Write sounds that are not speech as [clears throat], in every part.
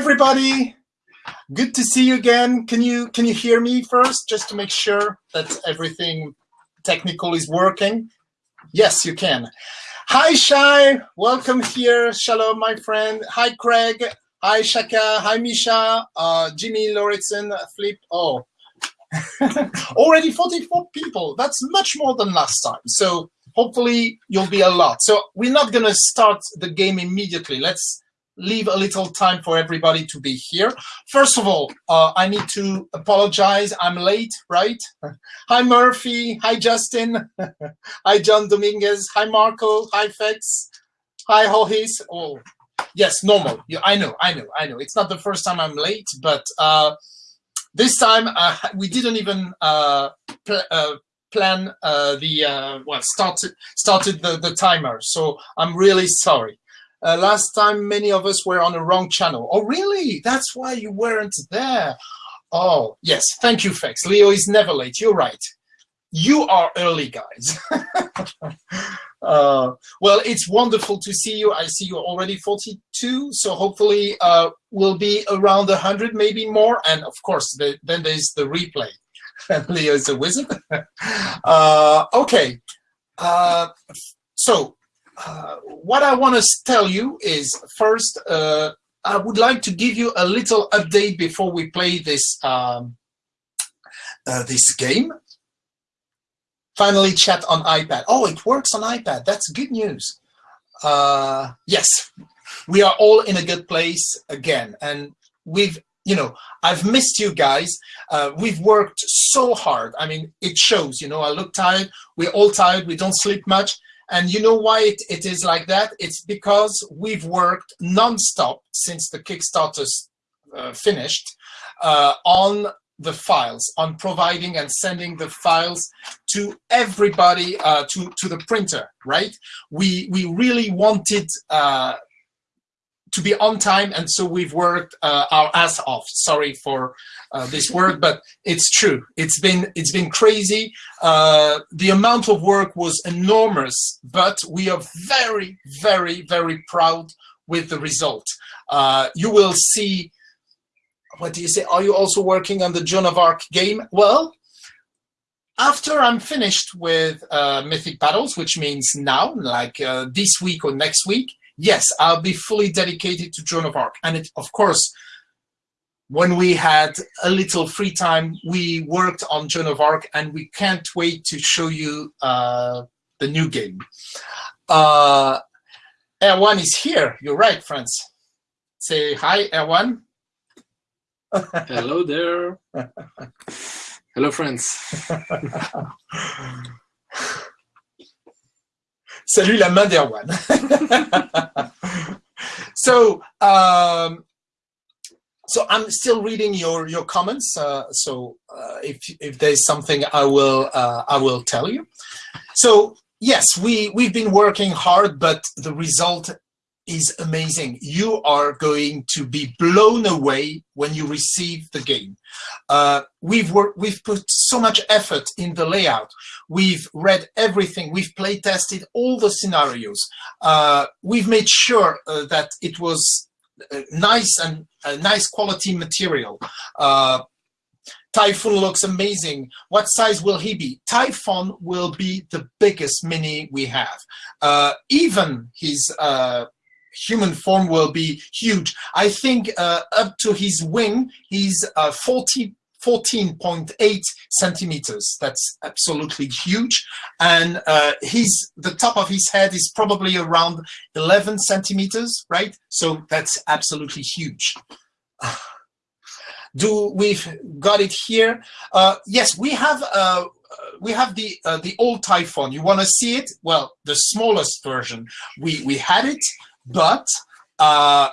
everybody. Good to see you again. Can you can you hear me first, just to make sure that everything technical is working? Yes, you can. Hi, Shai. Welcome here. Shalom, my friend. Hi, Craig. Hi, Shaka. Hi, Misha. Uh, Jimmy Lauritsen. Flip. Oh, [laughs] already 44 people. That's much more than last time. So hopefully you'll be a lot. So we're not going to start the game immediately. Let's leave a little time for everybody to be here. First of all, uh, I need to apologize. I'm late, right? [laughs] Hi, Murphy. Hi, Justin. [laughs] hi, John Dominguez. Hi, Marco. Hi, Fex. Hi, Hohis. Oh, yes, normal. Yeah, I know, I know, I know. It's not the first time I'm late, but uh, this time uh, we didn't even uh, pl uh, plan uh, the, well, started, started the, the timer. So I'm really sorry. Uh, last time, many of us were on the wrong channel. Oh, really? That's why you weren't there. Oh, yes. Thank you, Fex. Leo is never late. You're right. You are early, guys. [laughs] uh, well, it's wonderful to see you. I see you're already 42, so hopefully uh, we'll be around 100, maybe more. And of course, the, then there's the replay. [laughs] Leo is a wizard. [laughs] uh, okay. Uh, so uh, what I want to tell you is first, uh, I would like to give you a little update before we play this um, uh, this game. Finally, chat on iPad. Oh, it works on iPad. That's good news. Uh, yes, we are all in a good place again, and we've you know, I've missed you guys. Uh, we've worked so hard. I mean, it shows, you know, I look tired. We're all tired. We don't sleep much. And you know why it, it is like that? It's because we've worked nonstop since the Kickstarter uh, finished uh, on the files, on providing and sending the files to everybody, uh, to, to the printer, right? We, we really wanted uh, to be on time, and so we've worked uh, our ass off. Sorry for uh, this word, but it's true. It's been it's been crazy. Uh, the amount of work was enormous, but we are very, very, very proud with the result. Uh, you will see. What do you say? Are you also working on the Joan of Arc game? Well, after I'm finished with uh, Mythic Battles, which means now, like uh, this week or next week, yes, I'll be fully dedicated to Joan of Arc. And it, of course, when we had a little free time, we worked on Joan of Arc and we can't wait to show you uh, the new game. Uh, Erwan is here. You're right, friends. Say hi, Erwan. [laughs] Hello there. [laughs] Hello, friends. [laughs] Salut la main d'Erwan. [laughs] so, um, so I'm still reading your your comments. Uh, so uh, if if there's something, I will uh, I will tell you. So yes, we we've been working hard, but the result is amazing. You are going to be blown away when you receive the game. Uh, we've worked, we've put so much effort in the layout. We've read everything. We've play tested all the scenarios. Uh, we've made sure uh, that it was uh, nice and nice quality material. Uh, Typhon looks amazing. What size will he be? Typhon will be the biggest mini we have. Uh, even his uh, human form will be huge. I think uh, up to his wing, he's uh, 40, 14.8 centimeters. That's absolutely huge. And uh, his, the top of his head is probably around 11 centimeters, right? So that's absolutely huge. [sighs] Do we've got it here? Uh, yes, we have uh, we have the uh, the old Typhon. You want to see it? Well, the smallest version. We we had it but uh,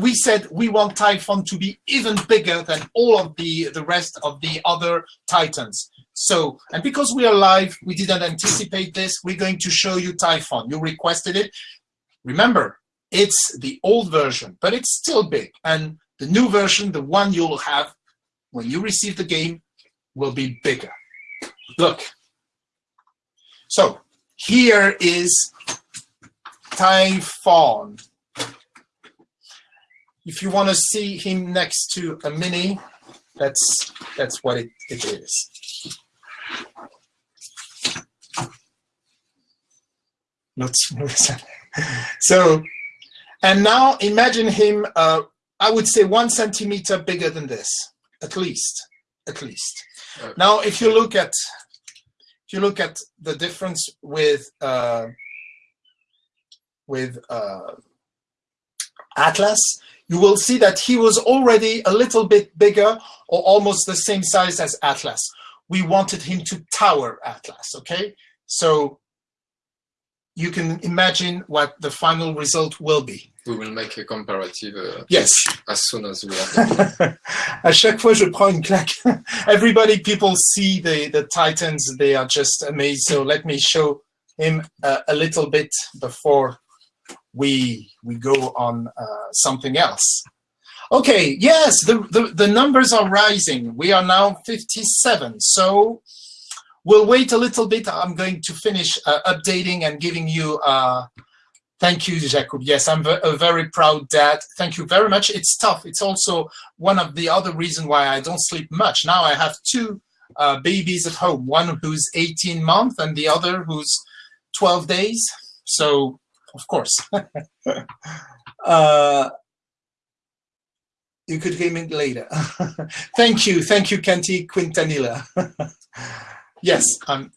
we said we want Typhon to be even bigger than all of the, the rest of the other Titans. So, and because we are live, we didn't anticipate this. We're going to show you Typhon. You requested it. Remember, it's the old version, but it's still big. And the new version, the one you'll have when you receive the game, will be bigger. Look. So here is Typhon. if you want to see him next to a mini, that's that's what it, it is. [laughs] so, and now imagine him, uh, I would say one centimeter bigger than this, at least, at least. Okay. Now, if you look at, if you look at the difference with, uh, with uh, Atlas, you will see that he was already a little bit bigger or almost the same size as Atlas. We wanted him to tower Atlas, okay? So you can imagine what the final result will be. We will make a comparative uh, yes. as soon as we are À [laughs] chaque fois, je prends une claque. [laughs] Everybody, people see the, the Titans, they are just amazed. So let me show him uh, a little bit before we we go on uh, something else. Okay, yes, the, the, the numbers are rising. We are now 57. So we'll wait a little bit. I'm going to finish uh, updating and giving you, uh, thank you, Jacob. Yes, I'm a very proud dad. Thank you very much. It's tough. It's also one of the other reasons why I don't sleep much. Now I have two uh, babies at home, one who's 18 months and the other who's 12 days. So of course. [laughs] uh, you could game it later. [laughs] thank you, thank you, Kenti Quintanilla. [laughs] yes. Um,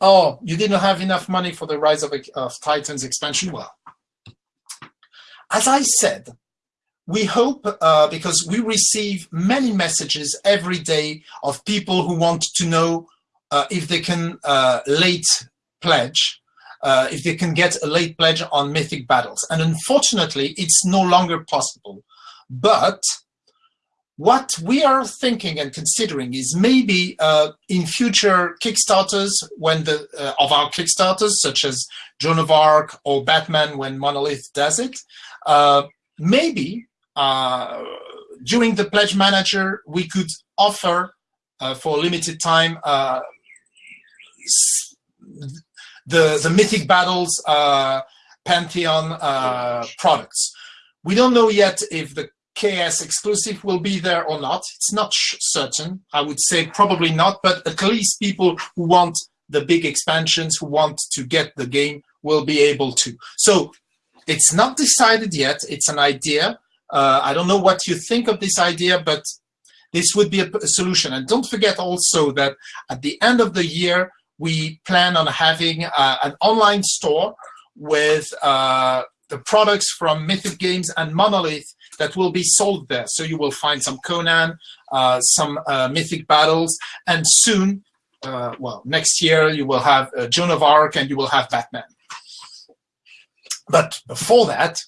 oh, you didn't have enough money for the Rise of, of Titans expansion? Well, as I said, we hope, uh, because we receive many messages every day of people who want to know uh, if they can uh, late pledge uh, if they can get a late pledge on Mythic Battles. And unfortunately, it's no longer possible. But what we are thinking and considering is maybe uh, in future Kickstarters, when the uh, of our Kickstarters, such as Joan of Arc or Batman when Monolith does it, uh, maybe uh, during the Pledge Manager, we could offer uh, for a limited time the, the Mythic Battles uh, Pantheon uh, products. We don't know yet if the KS exclusive will be there or not. It's not certain. I would say probably not, but at least people who want the big expansions, who want to get the game, will be able to. So it's not decided yet. It's an idea. Uh, I don't know what you think of this idea, but this would be a, a solution. And don't forget also that at the end of the year, we plan on having uh, an online store with uh, the products from Mythic Games and Monolith that will be sold there. So you will find some Conan, uh, some uh, Mythic Battles, and soon, uh, well, next year you will have uh, Joan of Arc and you will have Batman. But before that,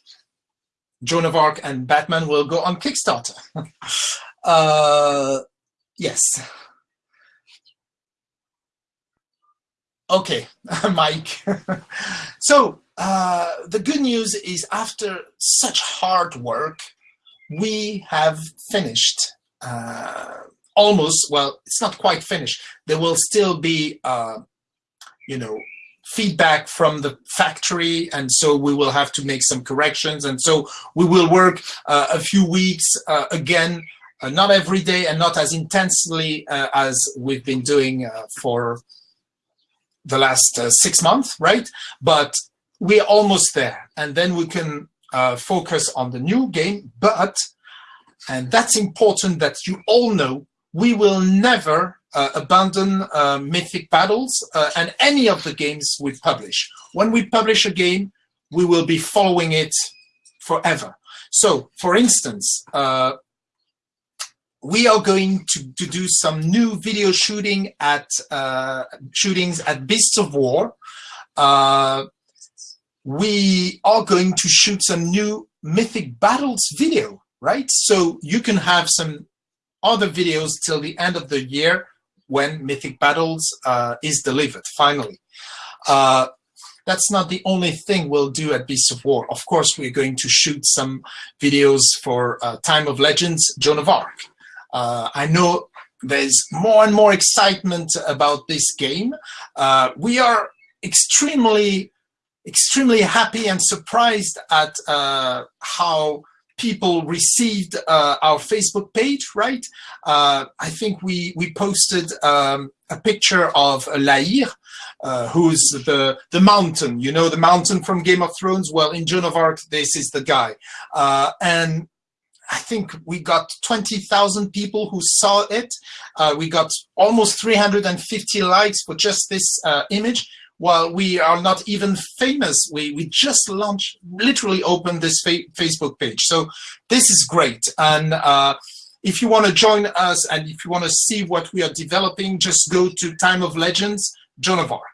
Joan of Arc and Batman will go on Kickstarter. [laughs] yes. Okay, [laughs] Mike. [laughs] so uh, the good news is after such hard work, we have finished uh, almost, well, it's not quite finished. There will still be, uh, you know, feedback from the factory and so we will have to make some corrections and so we will work uh, a few weeks uh, again uh, not every day and not as intensely as we've been doing for the last uh, six months, right? But we're almost there. And then we can uh, focus on the new game. But, and that's important that you all know, we will never uh, abandon uh, Mythic Battles uh, and any of the games we publish. When we publish a game, we will be following it forever. So, for instance, uh, we are going to, to do some new video shooting at uh, shootings at Beasts of War. Uh, we are going to shoot some new Mythic Battles video, right? So you can have some other videos till the end of the year when Mythic Battles uh, is delivered, finally. Uh, that's not the only thing we'll do at Beasts of War. Of course, we're going to shoot some videos for uh, Time of Legends, Joan of Arc. Uh, I know there's more and more excitement about this game. Uh, we are extremely extremely happy and surprised at uh, how people received uh, our Facebook page, right? Uh, I think we we posted um, a picture of La Hire, uh, who's the the mountain. You know the mountain from Game of Thrones. Well, in Joan of Arc, this is the guy, uh, and I think we got 20,000 people who saw it. Uh, we got almost 350 likes for just this uh, image while we are not even famous, we, we just launched, literally opened this fa Facebook page. So this is great. And uh, if you want to join us and if you want to see what we are developing, just go to Time of Legends, Joan of Arc.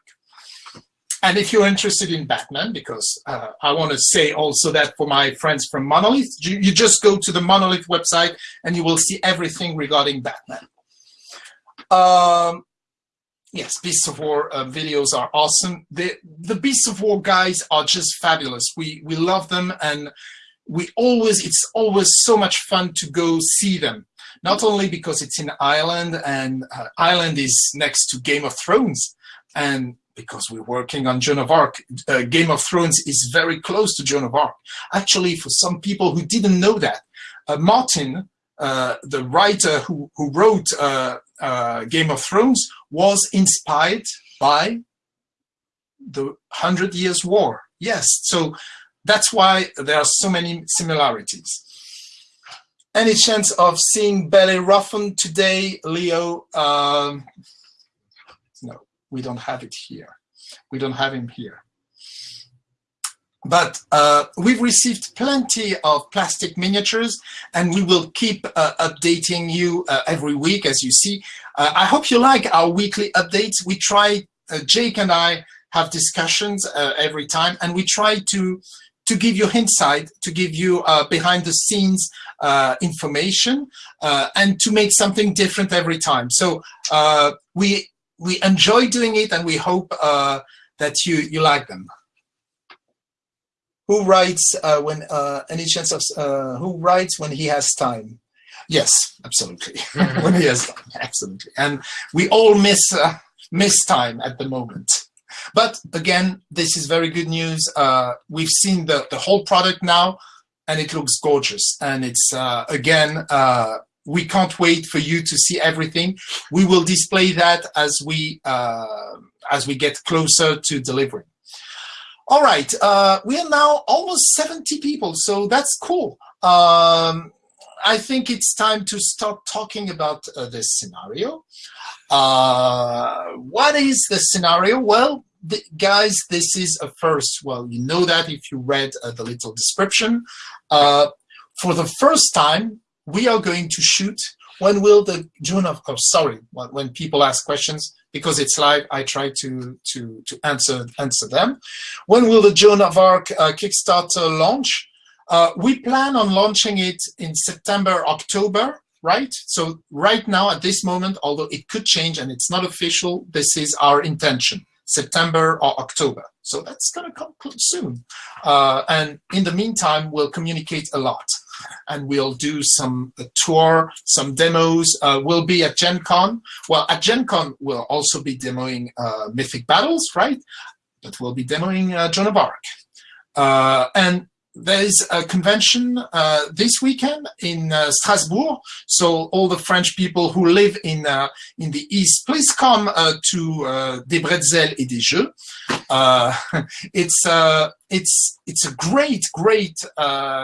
And if you're interested in Batman, because uh, I want to say also that for my friends from Monolith, you, you just go to the Monolith website and you will see everything regarding Batman. Um, yes, Beasts of War uh, videos are awesome. The the Beasts of War guys are just fabulous. We we love them, and we always it's always so much fun to go see them. Not only because it's in Ireland, and uh, Ireland is next to Game of Thrones, and because we're working on Joan of Arc, uh, Game of Thrones is very close to Joan of Arc. Actually, for some people who didn't know that, uh, Martin, uh, the writer who, who wrote uh, uh, Game of Thrones was inspired by the Hundred Years' War. Yes, so that's why there are so many similarities. Any chance of seeing Bellerophon today, Leo? Um, we don't have it here. We don't have him here. But uh, we've received plenty of plastic miniatures and we will keep uh, updating you uh, every week, as you see. Uh, I hope you like our weekly updates. We try, uh, Jake and I have discussions uh, every time and we try to to give you insight, to give you behind the scenes information and to make something different every time. So we we enjoy doing it and we hope that you, you like them. Who writes uh, when uh, any chance of uh, who writes when he has time? Yes absolutely. [laughs] When he has time absolutely. And we all miss uh, miss time at the moment. But again this is very good news. Uh, we've seen the the whole product now and it looks gorgeous. And it's uh, again we can't wait for you to see everything we will display that as we uh, as we get closer to delivery all right, uh, we are now almost 70 people, so that's cool. Um, I think it's time to start talking about uh, this scenario. Uh, what is the scenario? Well, the, guys, this is a first. Well, you know that if you read uh, the little description. Uh, for the first time, we are going to shoot when will the Joan of, oh, sorry, when, when people ask questions, because it's live, I try to, to, to answer, answer them. When will the Joan of Arc uh, Kickstarter launch? Uh, we plan on launching it in September, October, right? So right now at this moment, although it could change and it's not official, this is our intention, September or October. So that's gonna come soon. Uh, and in the meantime, we'll communicate a lot and we'll do some tour, some demos. Uh, we'll be at Gen Con. Well, at Gen Con, we'll also be demoing uh, Mythic Battles, right? But we'll be demoing uh, Joan of Arc. Uh, and there's a convention uh, this weekend in uh, Strasbourg. So all the French people who live in uh, in the East, please come uh, to uh, Des Bretzels et des Jeux. Uh, [laughs] it's it's it's a great great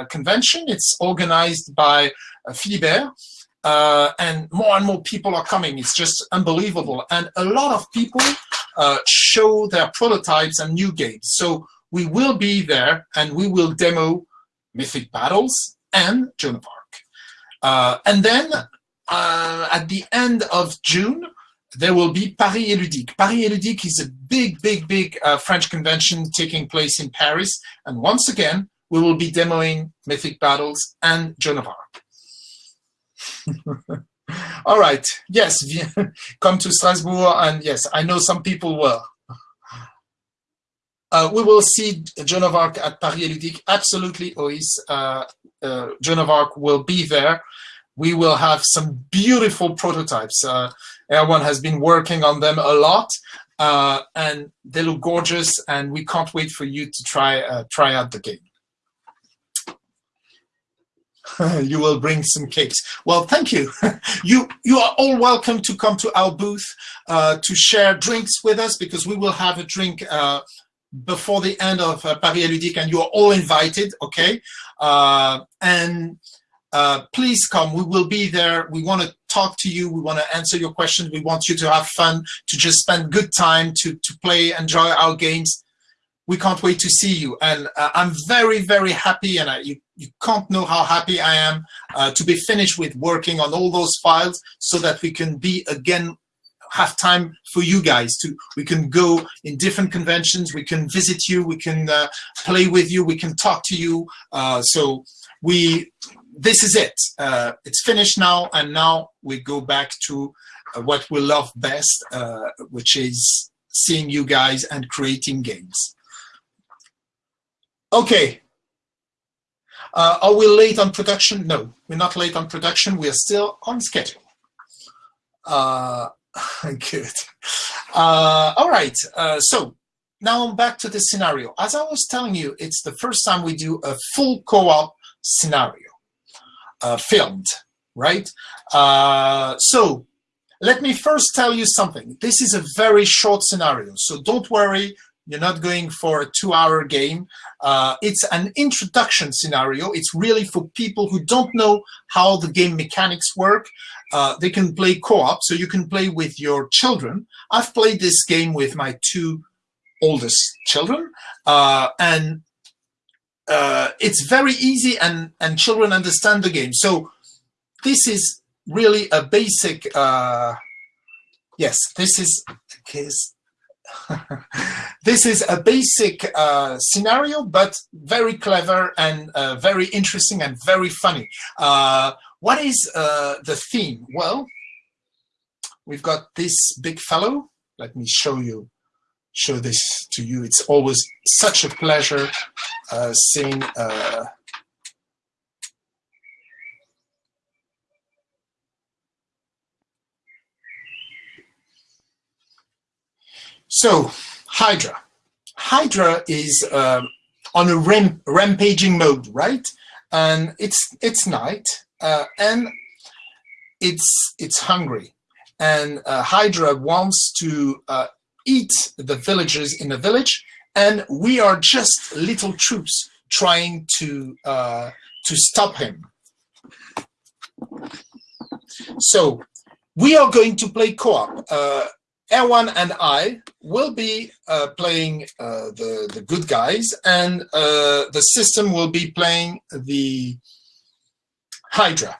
convention. It's organized by Philibert. and more and more people are coming. It's just unbelievable. And a lot of people show their prototypes and new games. So we will be there and we will demo Mythic Battles and Joan of Arc. Uh, and then uh, at the end of June, there will be Paris Ludique. Paris Ludique is a big, big, big uh, French convention taking place in Paris. And once again, we will be demoing Mythic Battles and Joan of Arc. [laughs] All right. Yes, [laughs] come to Strasbourg. And yes, I know some people will. Uh, we will see Joan of Arc at Paris Ludique. Absolutely, Ois. Uh, uh, Joan of Arc will be there. We will have some beautiful prototypes. Uh, Erwan has been working on them a lot. uh, and they look gorgeous, and we can't wait for you to try uh, try out the game. [laughs] you will bring some cakes. Well, thank you. [laughs] you you are all welcome to come to our booth uh, to share drinks with us because we will have a drink uh, before the end of uh, Paris Ludique, and you are all invited. Okay, uh, and uh, please come. We will be there. We want to talk to you. We want to answer your questions. We want you to have fun, to just spend good time, to to play, enjoy our games we can't wait to see you. And uh, I'm very, very happy, and I, you, you can't know how happy I am uh, to be finished with working on all those files so that we can be again have time for you guys to we can go in different conventions we can visit you we can uh, play with you we can talk to you uh, so we this is it uh, it's finished now and now we go back to uh, what we love best uh, which is seeing you guys and creating games Okay. Uh, are we late on production? No, we're not late on production. We are still on schedule. Uh, [laughs] good. Uh, all right. Uh, so now I'm back to the scenario. As I was telling you, it's the first time we do a full co-op scenario uh, filmed, right? Uh, so let me first tell you something. This is a very short scenario, so don't worry. You're not going for a two-hour game. Uh, it's an introduction scenario. It's really for people who don't know how the game mechanics work. Uh, they can play co-op, so you can play with your children. I've played this game with my two oldest children, uh, and uh, it's very easy, and and children understand the game. So this is really a basic. Uh, yes, this is. Case [laughs] this is a basic uh, scenario, but very clever and uh, very interesting and very funny. Uh, what is uh, the theme? Well, we've got this big fellow. Let me show you, show this to you. It's always such a pleasure uh, seeing uh, So, Hydra. Hydra is uh, on a ramp rampaging mode, right? And it's it's night, uh, and it's it's hungry, and uh, Hydra wants to uh, eat the villagers in the village, and we are just little troops trying to uh, to stop him. So we are going to play co-op. Uh, Erwan and I will be uh, playing uh, the, the good guys and uh, the system will be playing the Hydra.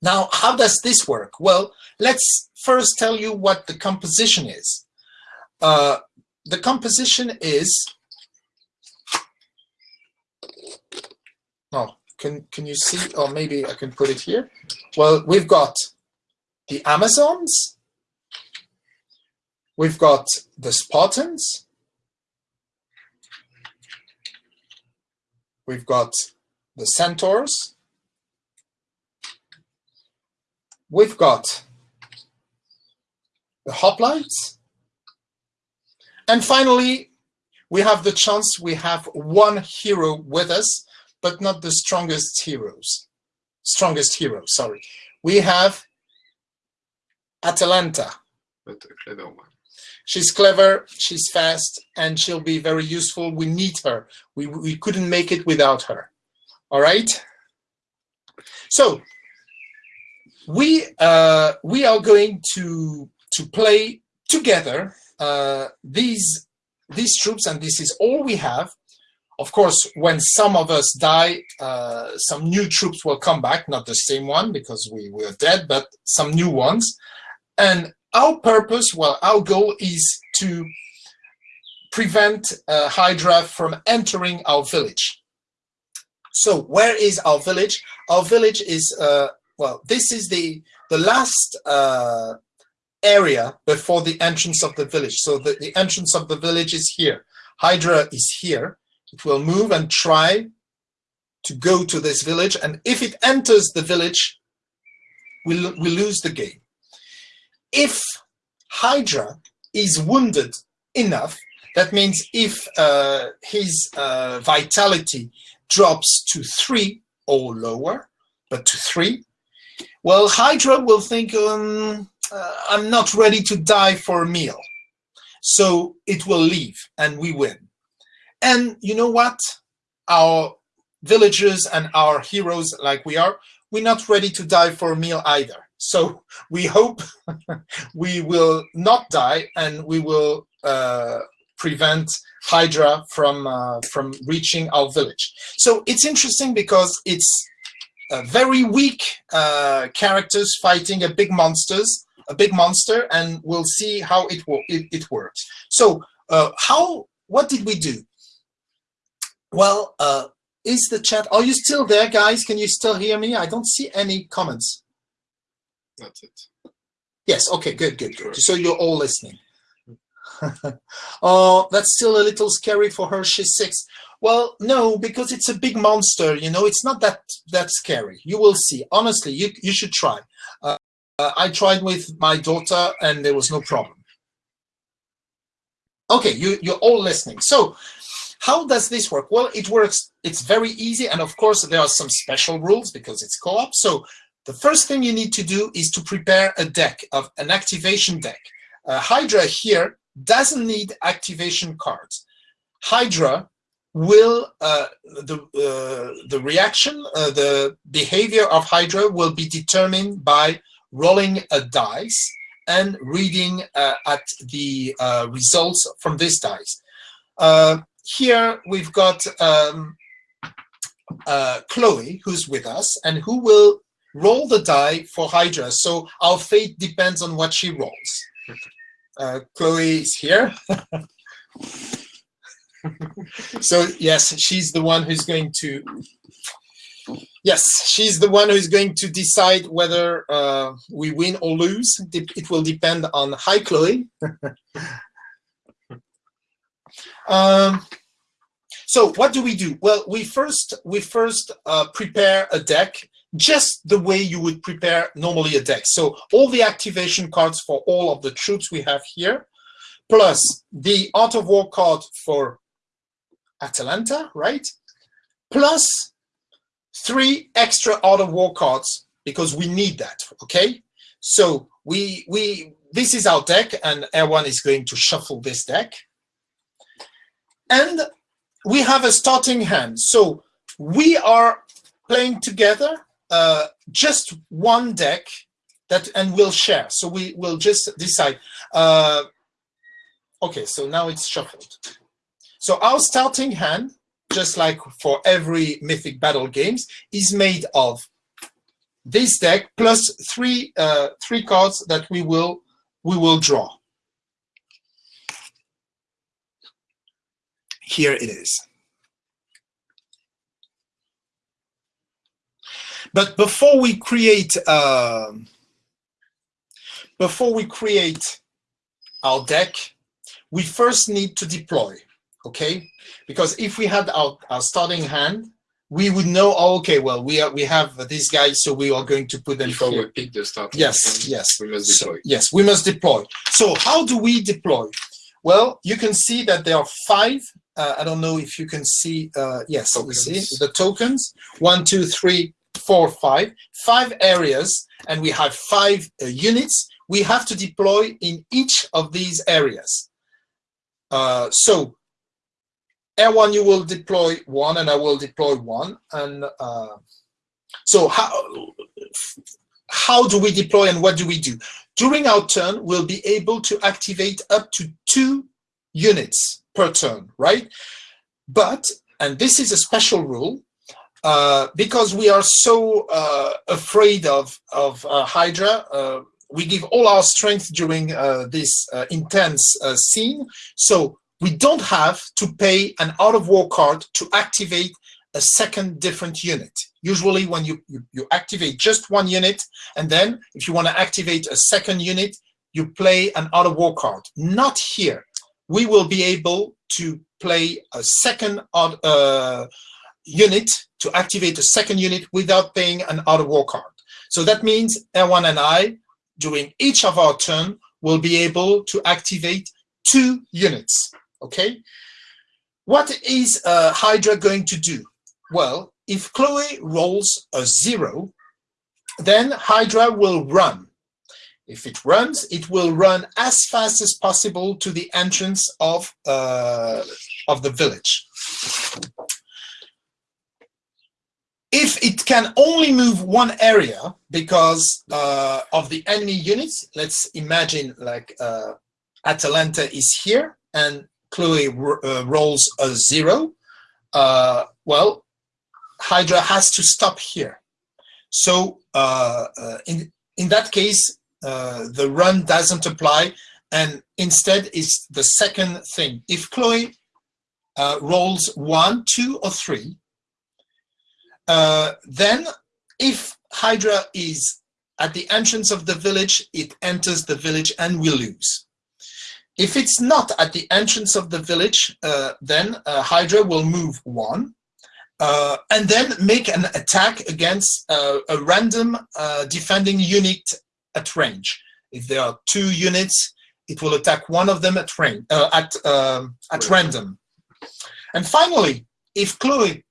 Now, how does this work? Well, let's first tell you what the composition is. Uh, the composition is, oh, can, can you see, or maybe I can put it here. Well, we've got the Amazons, We've got the Spartans. We've got the Centaurs. We've got the Hoplites. And finally, we have the chance we have one hero with us, but not the strongest heroes. Strongest hero, sorry. We have Atalanta. But a clever one. She's clever, she's fast, and she'll be very useful. We need her. We, we couldn't make it without her. All right? So we uh, we are going to to play together uh, these these troops, and this is all we have. Of course, when some of us die, uh, some new troops will come back, not the same one because we were dead, but some new ones. And our purpose, well, our goal is to prevent uh, Hydra from entering our village. So where is our village? Our village is, uh, well, this is the, the last uh, area before the entrance of the village. So the, the entrance of the village is here. Hydra is here. It will move and try to go to this village. And if it enters the village, we, we lose the game if Hydra is wounded enough, that means if uh, his uh, vitality drops to three or lower, but to three, well, Hydra will think, um, uh, I'm not ready to die for a meal. So it will leave and we win. And you know what? Our villagers and our heroes like we are, we're not ready to die for a meal either. So we hope [laughs] we will not die and we will uh, prevent Hydra from uh, from reaching our village. So it's interesting because it's very weak uh, characters fighting a big monsters, a big monster, and we'll see how it it, it works. So uh, how what did we do? Well, uh, is the chat? Are you still there, guys? Can you still hear me? I don't see any comments. That's it. Yes. Okay. Good. Good. Good. So you're all listening. [laughs] oh, that's still a little scary for her. She's six. Well, no, because it's a big monster. You know, it's not that that scary. You will see. Honestly, you you should try. Uh, uh, I tried with my daughter, and there was no problem. Okay, you you're all listening. So, how does this work? Well, it works. It's very easy, and of course, there are some special rules because it's co-op. So, the first thing you need to do is to prepare a deck of an activation deck. Uh, Hydra here doesn't need activation cards. Hydra will uh, the uh, the reaction, uh, the behavior of Hydra will be determined by rolling a dice and reading uh, at the uh, results from this dice. Here we've got um, Chloe, who's with us, and who will roll the die for Hydra. So our fate depends on what she rolls [laughs] uh, Chloe is here. [laughs] so yes, she's the one who's going to, yes, she's the one who's going to decide whether uh, we win or lose. It will depend on, hi Chloe. [laughs] um, so what do we do? Well, we first, we first uh, prepare a deck just the way you would prepare normally a deck. So all the activation cards for all of the troops we have here, plus the Art of War card for Atalanta, right? Plus three extra Art of War cards because we need that, okay? So we, we this is our deck and Erwan is going to shuffle this deck. And we have a starting hand. So we are playing together uh, just one deck that and we'll share. So we will just decide. Uh, okay, so now it's shuffled. So our starting hand, just like for every Mythic Battle games, is made of this deck plus three uh, three cards that we will we will draw. Here it is. But before we create, uh, before we create our deck, we first need to deploy, okay? Because if we had our, our starting hand, we would know, oh, okay, well, we are, we have these guys, so we are going to put them Before here. we pick the starting Yes, hand, yes. we must So, deploy. yes, we must deploy. So how do we deploy? Well, you can see that there are five. Uh, I don't know if you can see. Uh, yes, Tokens. you see the tokens. One, two, three, four, five. Five areas, and we have five uh, units. We have to deploy in each of these areas. Uh, so, Erwan, you will deploy one, and I will deploy one. And uh, so, how how do we deploy and what do we do? During our turn, we'll be able to activate up to two units per turn, right? But, and this is a special rule, uh, because we are so uh, afraid of, of uh, Hydra, uh, we give all our strength during uh, this intense scene. So we don't have to pay an Art of War card to activate a second different unit. Usually when you, you, you activate just one unit, and then if you want to activate a second unit, you play an Art of War card. Not here. We will be able to play a second uh, unit to activate a second unit without paying an Art of War card. So that means Erwan and I, during each of our turn, will be able to activate two units, okay? What is uh, Hydra going to do? Well, if Chloe rolls a zero, then Hydra will run. If it runs, it will run as fast as possible to the entrance of, uh, of the village. If it can only move one area because uh, of the enemy units, let's imagine like uh, Atalanta is here and Chloe uh, rolls a zero, uh, well, Hydra has to stop here. So uh, uh, in, in that case, the run doesn't apply and instead is the second thing. If Chloe rolls one, two, or three, uh, then if Hydra is at the entrance of the village, it enters the village and we lose. If it's not at the entrance of the village, uh, then uh, Hydra will move one uh, and then make an attack against uh, a random uh, defending unit at range. If there are two units, it will attack one of them at range, uh, at um, at random. And finally, if Chloe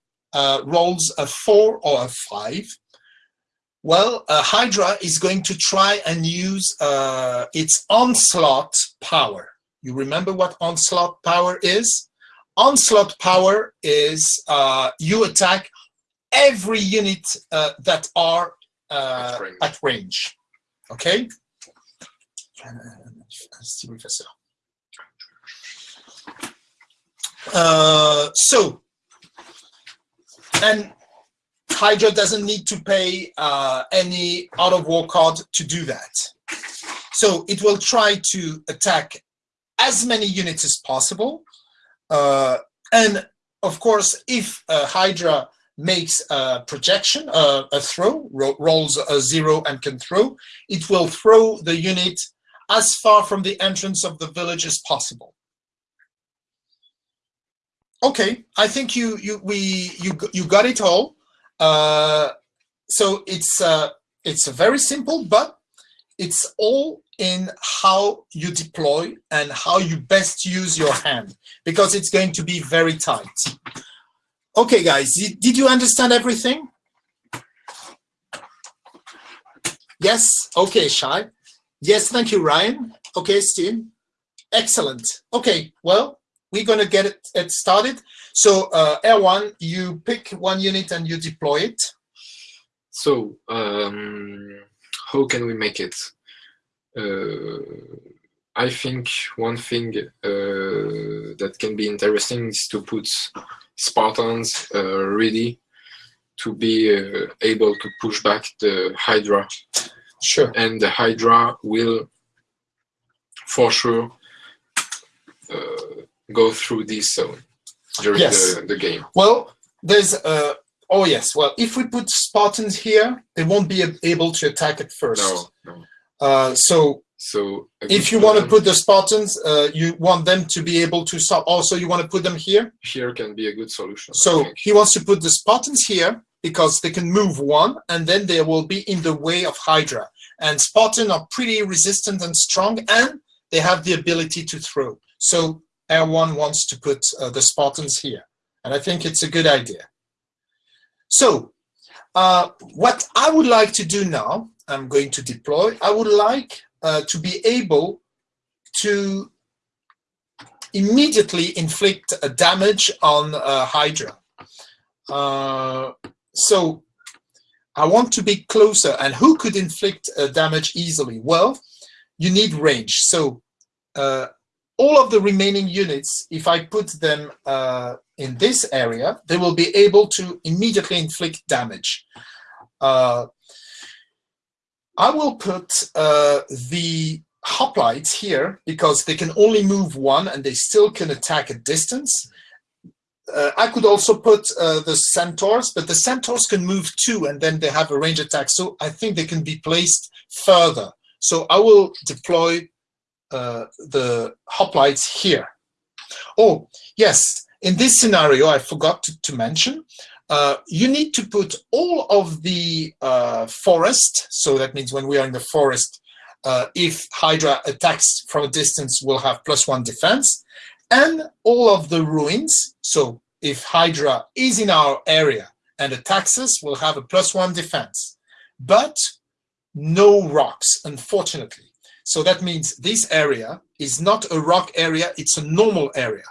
rolls a four or a five, well, uh, Hydra is going to try and use uh, its onslaught power. You remember what onslaught power is? Onslaught power is uh, you attack every unit uh, that are uh, at, range. at range. Okay? Uh, so, and Hydra doesn't need to pay uh, any Art of War card to do that. So it will try to attack as many units as possible. Uh, and of course, if uh, Hydra makes a projection, uh, a throw, ro rolls a zero and can throw, it will throw the unit as far from the entrance of the village as possible. Okay, I think you you we you you got it all. Uh, so it's uh, it's very simple, but it's all in how you deploy and how you best use your hand because it's going to be very tight. Okay, guys, did you understand everything? Yes, okay, Shai. Yes, thank you, Ryan. Okay, Steve. Excellent. Okay, well, we're going to get it, it started. So, uh, Erwan, you pick one unit and you deploy it. So, um, how can we make it? Uh, I think one thing uh, that can be interesting is to put Spartans uh, ready to be uh, able to push back the Hydra. Sure. And the Hydra will, for sure, uh, go through this zone during yes. the, the game. Well, there's uh, oh yes. Well, if we put Spartans here, they won't be able to attack at first. No, no. Uh, so so if you want to put the Spartans, uh, you want them to be able to stop. Also, you want to put them here? Here can be a good solution. So he wants to put the Spartans here because they can move one and then they will be in the way of Hydra. And Spartans are pretty resistant and strong and they have the ability to throw. So Erwan wants to put uh, the Spartans here. And I think it's a good idea. So uh, what I would like to do now, I'm going to deploy, I would like uh, to be able to immediately inflict a damage on uh, Hydra. Uh, so I want to be closer. And who could inflict damage easily? Well, you need range. So uh, all of the remaining units, if I put them uh, in this area, they will be able to immediately inflict damage. Uh, I will put uh, the hoplites here because they can only move one and they still can attack at distance. Uh, I could also put uh, the centaurs, but the centaurs can move two and then they have a range attack. So I think they can be placed further. So I will deploy uh, the hoplites here. Oh, yes, in this scenario, I forgot to, to mention, uh, you need to put all of the uh, forest, so that means when we are in the forest, uh, if Hydra attacks from a distance, we'll have plus one defense. And all of the ruins, so if Hydra is in our area and attacks us, we'll have a plus one defense. But no rocks, unfortunately. So that means this area is not a rock area, it's a normal area.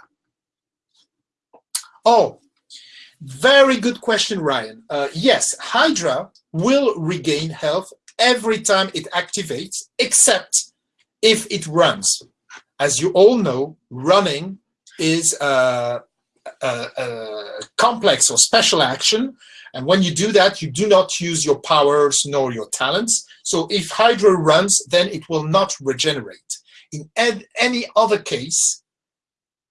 Oh, very good question, Ryan. Uh, yes, Hydra will regain health every time it activates, except if it runs. As you all know, running is a, a, a, complex or special action. And when you do that, you do not use your powers nor your talents. So if Hydra runs, then it will not regenerate. In any other case,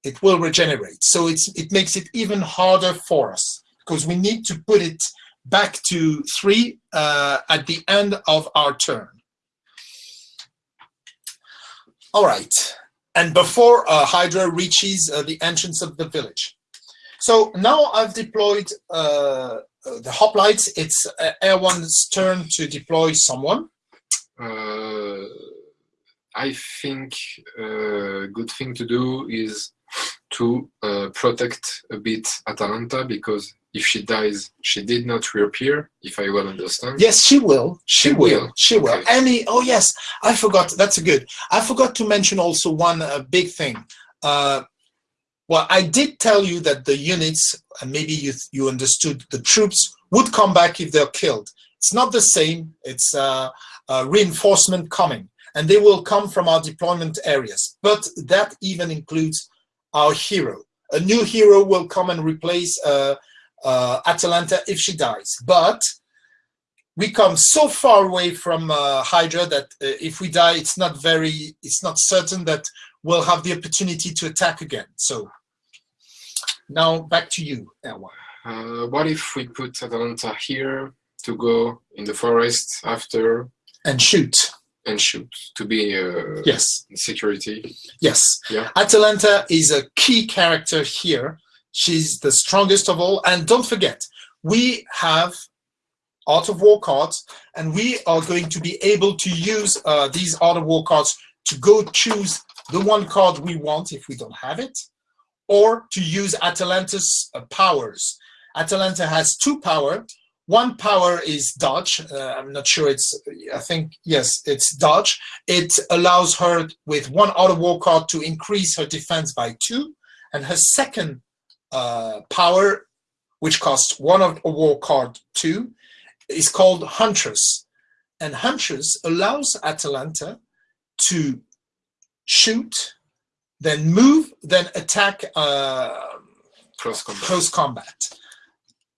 it will regenerate. So it's, it makes it even harder for us because we need to put it back to three uh, at the end of our turn. All right, and before uh, Hydra reaches uh, the entrance of the village. So now I've deployed uh, the hoplites. It's uh, Erwan's turn to deploy someone. I think a good thing to do is to protect a bit Atalanta because if she dies, she did not reappear, if I well understand. Yes, she will. She, She will. will. She will. Okay. Any, oh yes, I forgot. That's a good. I forgot to mention also one uh, big thing. Uh, well, I did tell you that the units, and maybe you, you understood, the troops would come back if they're killed. It's not the same. It's uh, uh, reinforcement coming, and they will come from our deployment areas. But that even includes our hero. A new hero will come and replace uh, uh, Atalanta if she dies. But we come so far away from uh, Hydra that uh, if we die, it's not very, it's not certain that we'll have the opportunity to attack again. So now back to you, Erwan. Uh, what if we put Atalanta here to go in the forest after And shoot. and shoot to be uh, Yes, security? yes. Yeah. Atalanta is a key character here. She's the strongest of all. And don't forget, we have Art of War cards, and we are going to be able to use uh, these Art of War cards to go choose the one card we want if we don't have it, or to use Atalanta's uh, powers. Atalanta has two power. One power is dodge. Uh, I'm not sure it's, I think, yes, it's dodge. It allows her with one Art of War card to increase her defense by two. And her second uh, power, which costs one of a war card two, is called Huntress. And Huntress allows Atalanta to shoot, then move, then attack uh, Cross combat. close combat,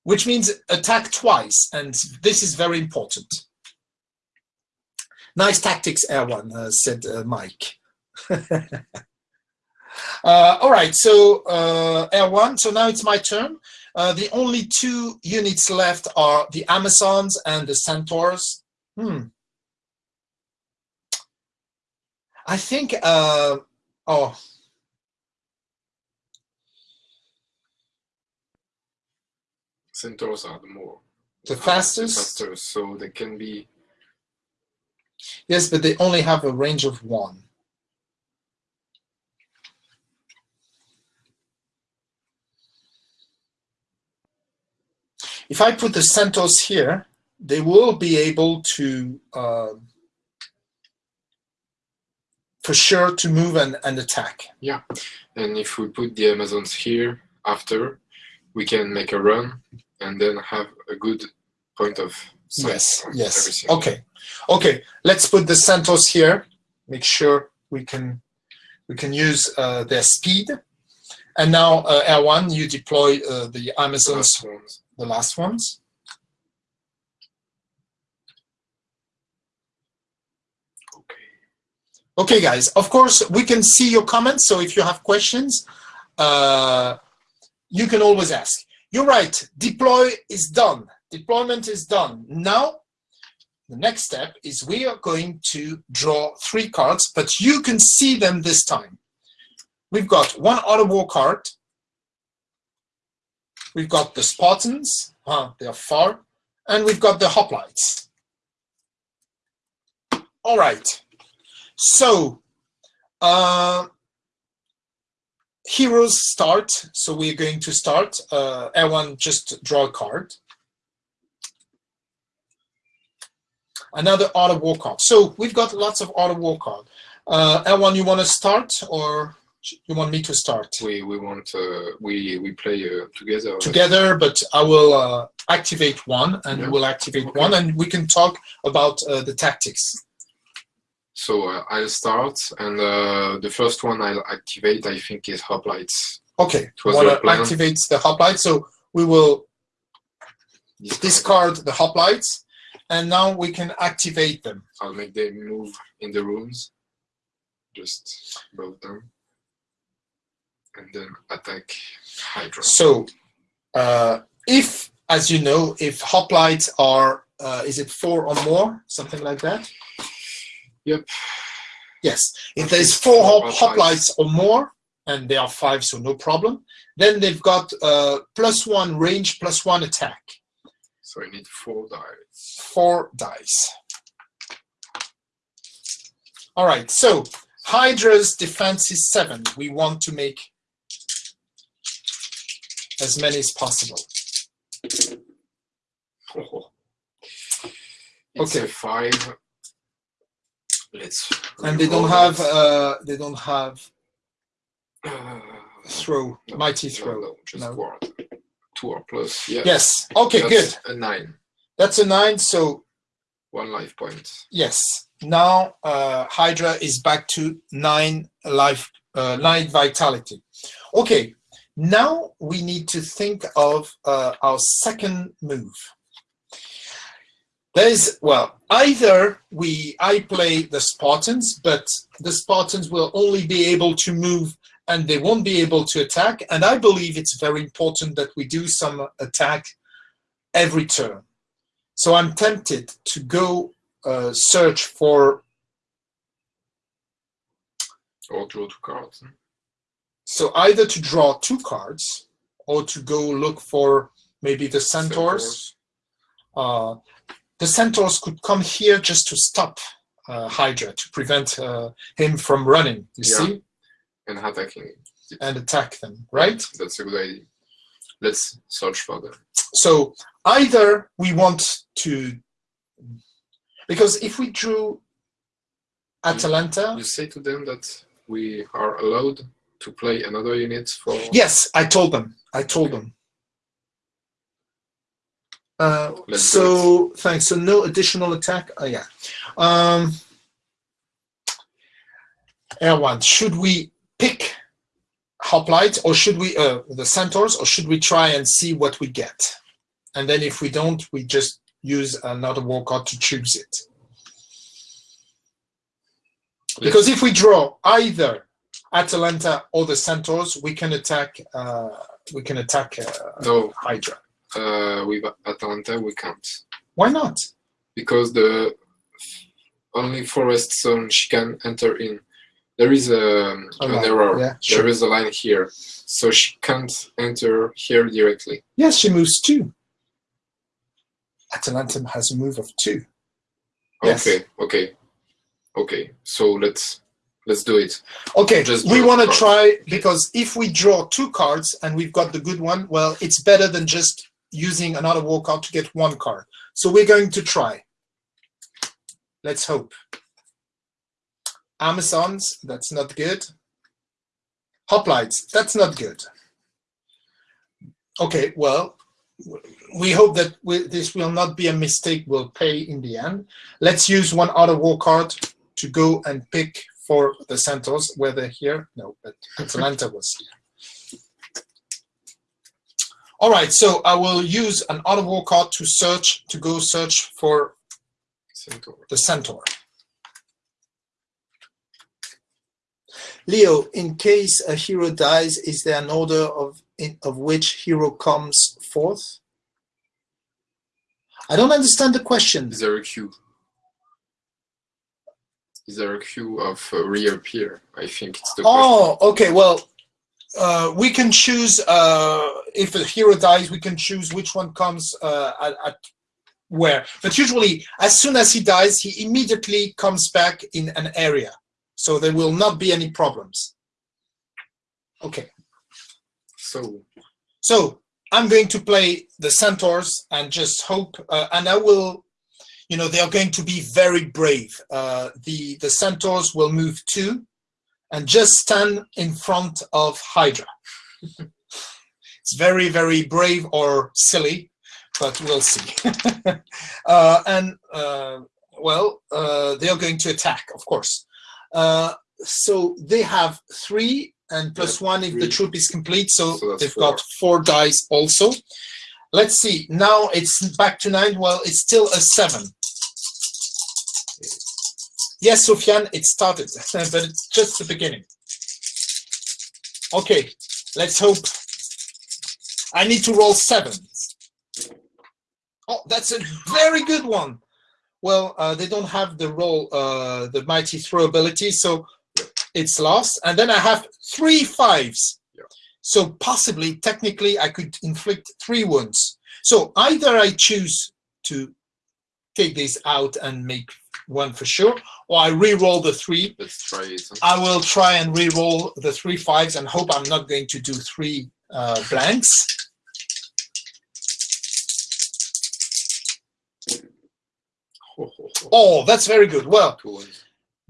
which means attack twice. And this is very important. Nice tactics, Erwan, uh, said uh, Mike. [laughs] Uh, all right, so uh, Erwan. So now it's my turn. Uh, the only two units left are the Amazons and the Centaurs. Hmm. I think. Uh, oh, Centaurs are the more the fastest. faster, so they can be Yes, but they only have a range of one. If I put the Centaurs here, they will be able to, uh, for sure, to move and, and attack. Yeah, and if we put the Amazons here after, we can make a run and then have a good point of Yes, yes. everything. Okay, okay. Let's put the Centaurs here. Make sure we can we can use uh, their speed. And now, uh, Erwan, you deploy uh, the Amazons, Last ones. the last ones. Okay. Okay, guys. Of course, we can see your comments. So if you have questions, uh, you can always ask. You're right. Deploy is done. Deployment is done. Now, the next step is we are going to draw three cards, but you can see them this time. We've got one Art of War card. We've got the Spartans. Huh, they're far. And we've got the hoplites. All right. So, uh, heroes start. So we're going to start. Uh, everyone just draw a card. Another Art of War card. So we've got lots of Art of War card. Uh, Erwan, you want to start or you want me to start? We we want uh, we we play uh, together. Together, but I will uh, activate one and Yeah. we'll activate Okay. one and we can talk about uh, the tactics. So uh, I'll start, and uh, the first one I'll activate, I think, is hoplites. Okay, want to activate the hoplite. So we will This discard the hoplites and now we can activate them. I'll make them move in the rooms, just above them, and then attack Hydra. So, uh, if, as you know, if hoplites are, uh, is it four or more, something like that? Yep. Yes. If there's four four hop, hoplites. hoplites or more, and they are five, so no problem, then they've got uh, plus one range, plus one attack, So I need four dice. four dice. All right. So Hydra's defense is seven. We want to make as many as possible. [laughs] It's Okay. five. Let's. and they don't have uh they don't have Uh, throw no, mighty throw no, just No. Two or plus. Yeah. yes okay That's good A nine. that's a nine so One life point. yes now uh hydra is back to nine life uh nine vitality okay now we need to think of uh, our second move there's well either we i play the spartans but the spartans will only be able to move and they won't be able to attack. And i believe it's very important that we do some attack every turn. So i'm tempted to go uh, search for Or draw two cards. so either to draw two cards or to go look for maybe the centaurs. Uh, the centaurs could come here just to stop uh, hydra to prevent uh, him from running you Yeah. see And attacking. and attack them right That's a good idea. Let's search for them. so either we want to because if we drew atalanta You say to them that we are allowed to play another unit for. Yes, I told them. I told them. Uh, so thanks. So no additional attack. Oh yeah. Um, Erwan, should we pick hoplite or should we uh, the centaurs or should we try and see what we get? And then if we don't, we just use another war card to choose it. Because if we draw either Atalanta or the centaurs, we can attack. Uh, we can attack uh, No, Hydra. Uh, with Atalanta we can't. Why not? Because the only forest zone she can enter in. There is a, A an line, error. yeah, There sure. is a line here. So she can't enter here directly. Yes, she moves two. Atalanta has a move of two. Yes. Okay, okay. Okay. So let's let's do it. Okay, Just we want to try because if we draw two cards and we've got the good one, well, it's better than just using another card to get one card. So we're going to try. Let's hope. Amazons, that's not good. Hoplites, that's not good. Okay, well, we hope that we, this will not be a mistake. We'll pay in the end. Let's use one other war card to go and pick for the Centaurs. Were they here? No, but Atalanta was here. All right, so I will use an war card to search, to go search for Centaur. the Centaur. Leo, in case a hero dies, is there an order of in, of which hero comes forth? I don't understand the question. Is there a queue? Is there a queue of uh, reappear? I think it's the question. Oh, okay. Well, uh, we can choose uh, if a hero dies. We can choose which one comes uh, at, at where. But usually, as soon as he dies, he immediately comes back in an area. So there will not be any problems. Okay, So so I'm going to play the centaurs and just hope, uh, and I will, you know, they are going to be very brave. Uh, the, the centaurs will move two and just stand in front of Hydra. [laughs] it's very, very brave or silly, but we'll see. [laughs] uh, and, uh, well, uh, they are going to attack, of course. Uh, so they have three and plus one if the troop is complete. So, So they've four. got four dice also. Let's see. Now it's back to nine. Well, it's still a seven. Yes, Sofiane, it started, [laughs] but it's just the beginning. Okay, let's hope. I need to roll sevens. Oh, that's a very good one. Well, uh, they don't have the roll, uh, the mighty throw ability, so it's lost. And then I have three fives. Yeah. So possibly, technically, I could inflict three wounds. So either I choose to take this out and make one for sure, or I re-roll the three. I will try and re-roll the three fives and hope I'm not going to do three uh, blanks. [laughs] Oh, that's very good. Well,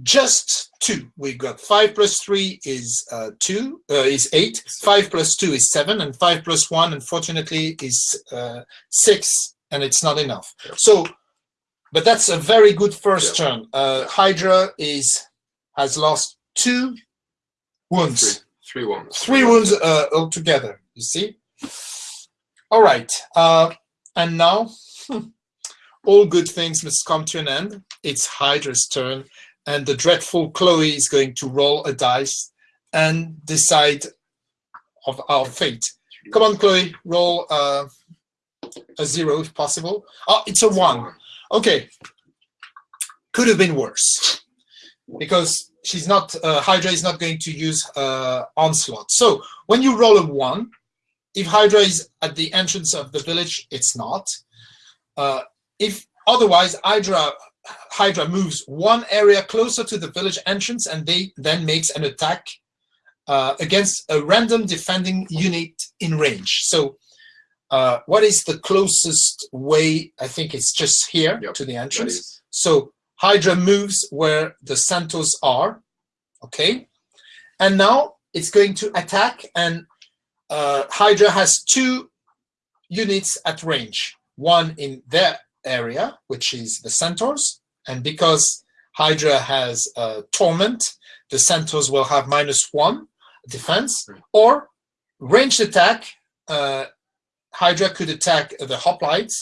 just two. We got five plus three is uh, two, uh, is eight. Five plus two is seven, and five plus one, unfortunately, is uh, six, and it's not enough. So, but that's a very good first Yeah. turn. Uh, Hydra is has lost two wounds. Three, three ones. three wounds uh, altogether you see all right uh, and now [laughs] all good things must come to an end it's hydra's turn and the dreadful chloe is going to roll a dice and decide of our fate come on chloe roll uh, a zero if possible oh it's a one okay. Could have been worse. Because she's not uh, hydra is not going to use uh, onslaught. So when you roll a one if hydra is at the entrance of the village it's not. Uh, if otherwise hydra hydra moves one area closer to the village entrance and they then makes an attack uh, against a random defending unit in range. So uh, what is the closest way i think it's just here Yep, to the entrance so Hydra moves where the Centaurs are, okay? And now it's going to attack and uh, Hydra has two units at range. One in their area, which is the Centaurs, and because Hydra has uh, Torment, the Centaurs will have minus one defense, or ranged attack, uh, Hydra could attack the hoplites,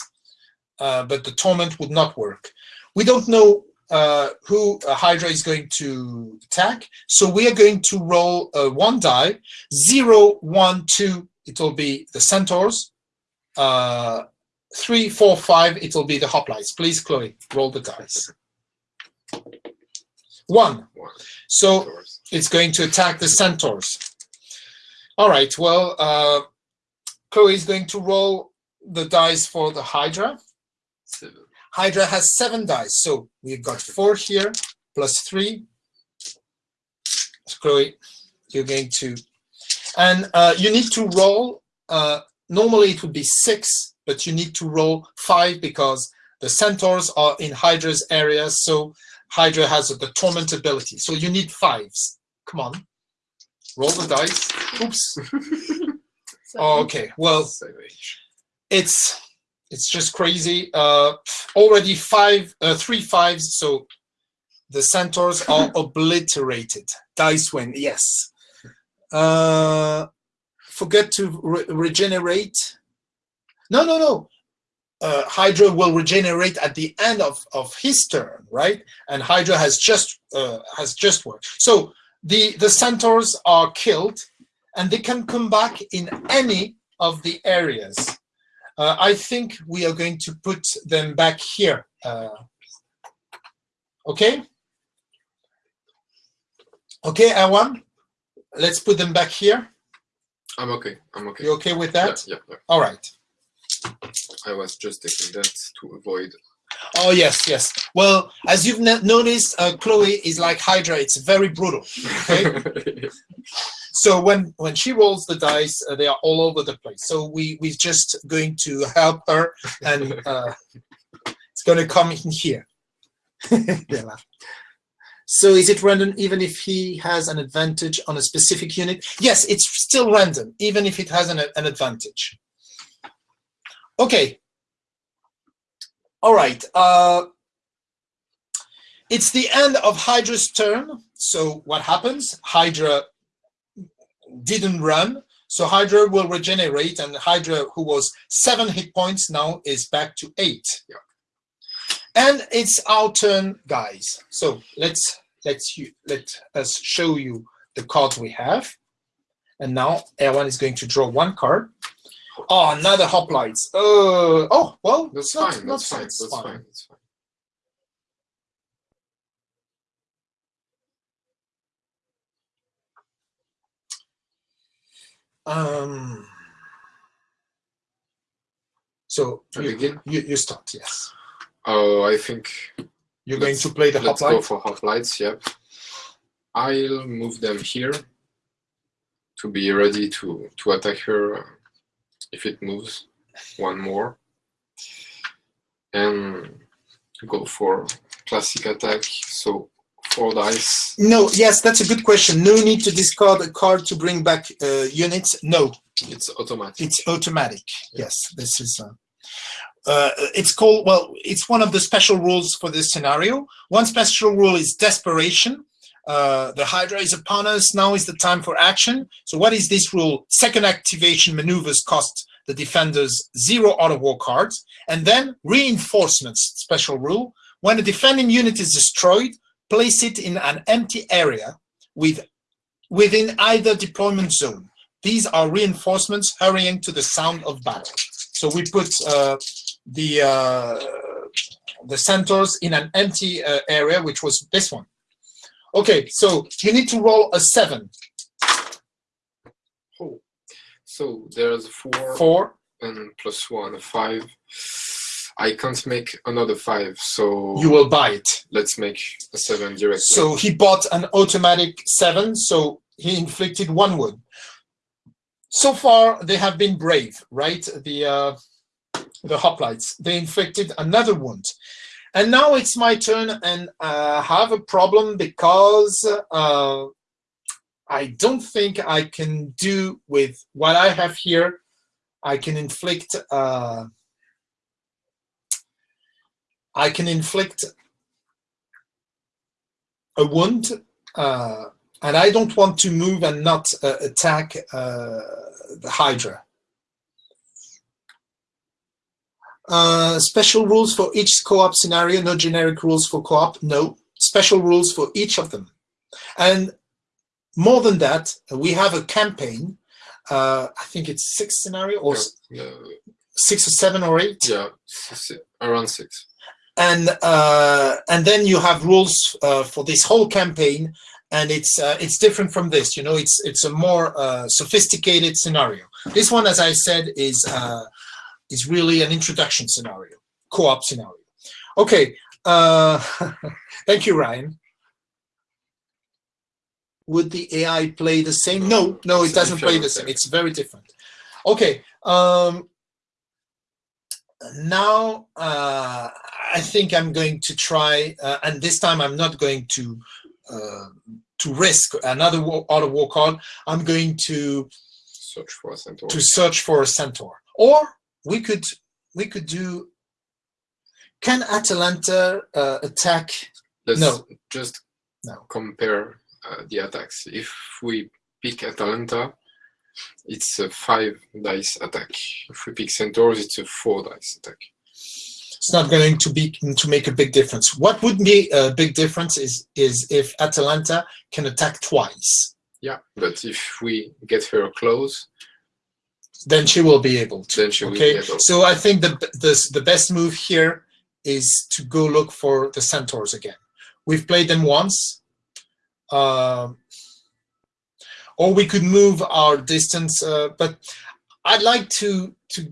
uh, but the Torment would not work. We don't know uh, who uh, Hydra is going to attack, so we are going to roll uh, one die. Zero, one, two, it will be the Centaurs. Uh, three, four, five, it will be the hoplites. Please, Chloe, roll the dice. One. One. So it's going to attack the centaurs. All right, well, uh, Chloe is going to roll the dice for the Hydra. Seven. Hydra has seven dice, so we've got four here, plus three. So Chloe, you're going to, and uh, you need to roll, uh, normally it would be six, but you need to roll five because the centaurs are in Hydra's area, so Hydra has the torment ability. So you need fives. Come on, roll the dice. Oops. [laughs] Oh, okay, well, it's it's just crazy. Uh, already five, uh, three fives, so the centaurs are [laughs] obliterated. Dice win, yes. Uh, forget to re- regenerate. No, no, no. Uh, Hydra will regenerate at the end of, of his turn, right? And Hydra has just uh, has just worked. So the the centaurs are killed, and they can come back in any of the areas. Uh, I think we are going to put them back here. Uh, okay? Okay, Erwan? Let's put them back here. I'm okay. I'm okay. You okay with that? Yeah, yeah, yeah. All right. I was just taking that to avoid Oh yes, yes. Well, as you've noticed, uh, Chloe is like Hydra. It's very brutal. Okay. [laughs] so when when she rolls the dice, uh, they are all over the place. So we we're just going to help her, and [laughs] uh, it's going to come in here. [laughs] So is it random even if he has an advantage on a specific unit? Yes, it's still random, even if it has an, an advantage. Okay. All right. Uh, it's the end of Hydra's turn. So what happens? Hydra didn't run. So Hydra will regenerate, and Hydra, who was seven hit points, now is back to eight. Yeah. And it's our turn, guys. So let's let's you let us show you the cards we have. And now Erwan is going to draw one card. Oh, another hoplites. Uh, oh, well, That's not- fine. not That's fine. it's That's fine. That's fine. Um, so you, begin. you, you start, yes. Oh, I think You're going to play the let's go hoplite. for hoplites. Yep. I'll move them here to be ready to to attack her uh, if it moves. One more, and go for classic attack. So dice. No, yes, that's a good question. No need to discard a card to bring back uh, units. No, It's automatic. it's automatic. Yes, this is. Uh, uh, it's called well. It's one of the special rules for this scenario. One special rule is desperation. Uh, the Hydra is upon us. Now is the time for action. So, what is this rule? Second activation maneuvers cost the defenders zero Art of War cards, and then reinforcements. Special rule: when a defending unit is destroyed, place it in an empty area with within either deployment zone. These are reinforcements hurrying to the sound of battle. So we put uh, the uh, the centaurs in an empty uh, area, which was this one. Okay, so you need to roll a seven. Oh, So there's four, four. and plus one, five. I can't make another five, so You will buy it. let's make a seven directly. So he bought an automatic seven, so he inflicted one wound. So far, they have been brave, right? The uh, the hoplites. They inflicted another wound, and now it's my turn, and uh, I have a problem because uh, I don't think I can do with what I have here. I can inflict. Uh, I can inflict a wound, uh, and I don't want to move and not uh, attack uh, the Hydra. Uh, special rules for each co-op scenario, no generic rules for co-op, no. Special rules for each of them. And more than that, we have a campaign. Uh, I think it's six scenario or s- Yeah, six or seven or eight. yeah, around six. And uh, and then you have rules uh, for this whole campaign, and it's uh, it's different from this. You know, it's it's a more uh, sophisticated scenario. This one, as I said, is uh, is really an introduction scenario, co-op scenario. Okay, uh, [laughs] thank you, Ryan. Would the AI play the same? No, no, it doesn't play the same. It's very different. Okay. Um, now uh, I think I'm going to try, uh, and this time I'm not going to uh, to risk another Art of War card. I'm going to Search for a centaur. to search for a centaur, or we could we could do. Can Atalanta uh, attack? Let's no. just No. compare uh, the attacks. If we pick Atalanta, it's a five dice attack. If we pick Centaurs, it's a four dice attack. It's not going to be to make a big difference. What would be a big difference is is if Atalanta can attack twice. Yeah, but if we get her close, Then she will be able to. then she will okay be able. so i think the, the the best move here is to go look for the centaurs again we've played them once um, or we could move our distance uh, but i'd like to to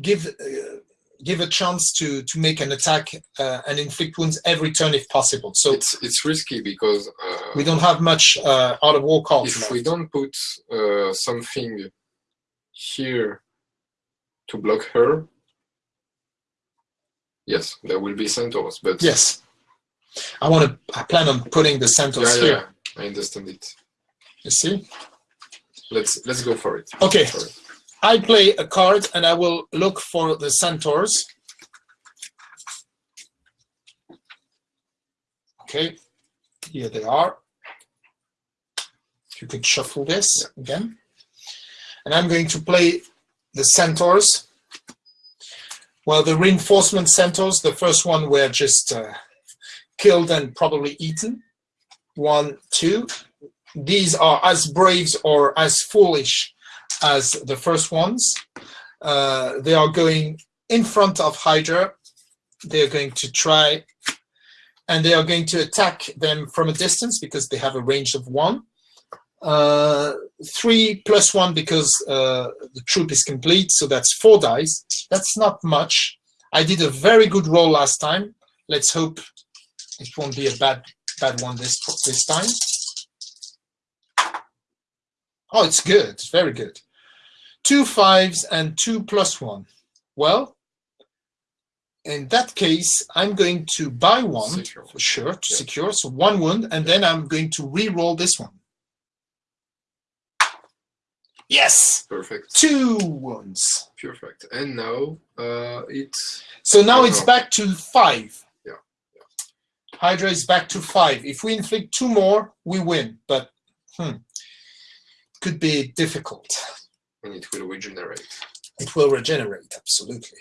give uh, give a chance to to make an attack uh, and inflict wounds every turn if possible. So it's it's risky because uh, we don't have much uh, Art of War cards. if left. we don't put uh, something here to block her, yes, there will be centaurs. But Yes, I want to. I plan on putting the centaurs yeah, here. yeah, I understand it. You see? Let's let's go for it. Okay. For it. I play a card and I will look for the centaurs. Okay, here they are. You can shuffle this again. And I'm going to play the centaurs. Well, the reinforcement centaurs, the first one were just uh, killed and probably eaten. One, two. These are as braves or as foolish as the first ones. Uh, they are going in front of Hydra. They're going to try and they are going to attack them from a distance because they have a range of one. Uh, three plus one because uh, the troop is complete, so that's four dice. That's not much. I did a very good roll last time. Let's hope it won't be a bad bad one this this time. Oh, it's good. It's very good. Two fives and two plus one. Well, in that case, I'm going to buy one Secure. for sure to Yeah. secure. So one wound, and then I'm going to re-roll this one. Yes, Perfect. two wounds. Perfect. And now uh, it's So now it's back to five. Yeah, Hydra is back to five. If we inflict two more, we win, but hmm, could be difficult. and it will regenerate. It will regenerate, absolutely.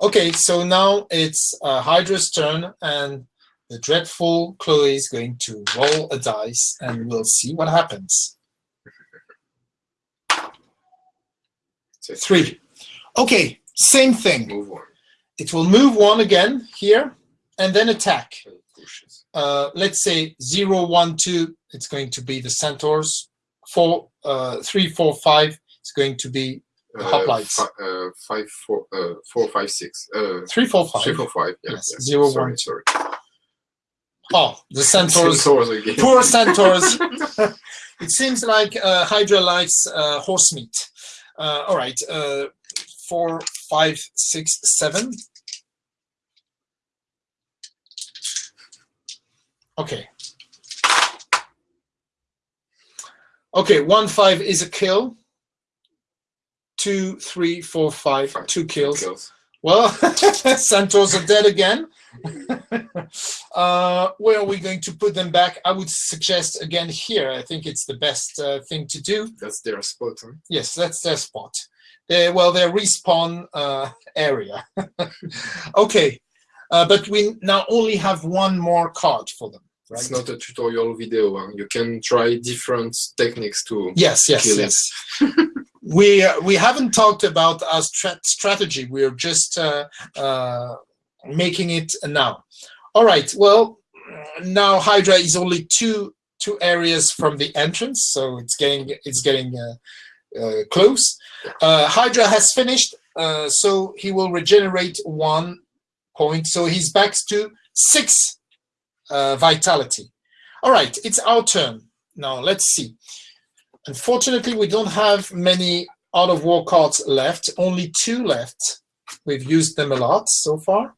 Okay, so now it's uh, Hydra's turn, and the dreadful Chloe is going to roll a dice, and we'll see what happens. [laughs] So Three. Okay, same thing. Move one. It will move one again here, and then attack. uh, let's say zero, one, two, it's going to be the centaurs. Four, uh, three, four, five, it's going to be The hoplites. fi- uh, five, four, uh, four, five, six. Uh, three, four, five. three, four, five. Yeah, Yes, yeah. zero, sorry, one, sorry. Oh, the [laughs] centaurs. Centaurs again. Poor centaurs. [laughs] it seems like uh, Hydra likes uh, horse meat. Uh, all right, uh, four, five, six, seven. Okay. Okay, one five is a kill. Two, three, four, five, Five, two two kills. kills. Well, [laughs] Centaurs are dead again. [laughs] uh, where are we going to put them back? I would suggest again here. I think it's the best uh, thing to do. That's their spot. Huh? Yes, that's their spot. They well, their respawn uh, area. [laughs] okay, uh, but we now only have one more card for them, right? It's not a tutorial video. Huh? You can try different techniques to yes, yes, yes. [laughs] we uh, we haven't talked about our stra- strategy. We're just uh, uh, making it now. All right. Well, now Hydra is only two two areas from the entrance, so it's getting it's getting uh, uh, close. Uh, Hydra has finished, uh, so he will regenerate one point. So he's back to six uh, vitality. All right, it's our turn now. Let's see. Unfortunately, we don't have many Art of War cards left. Only two left. We've used them a lot so far.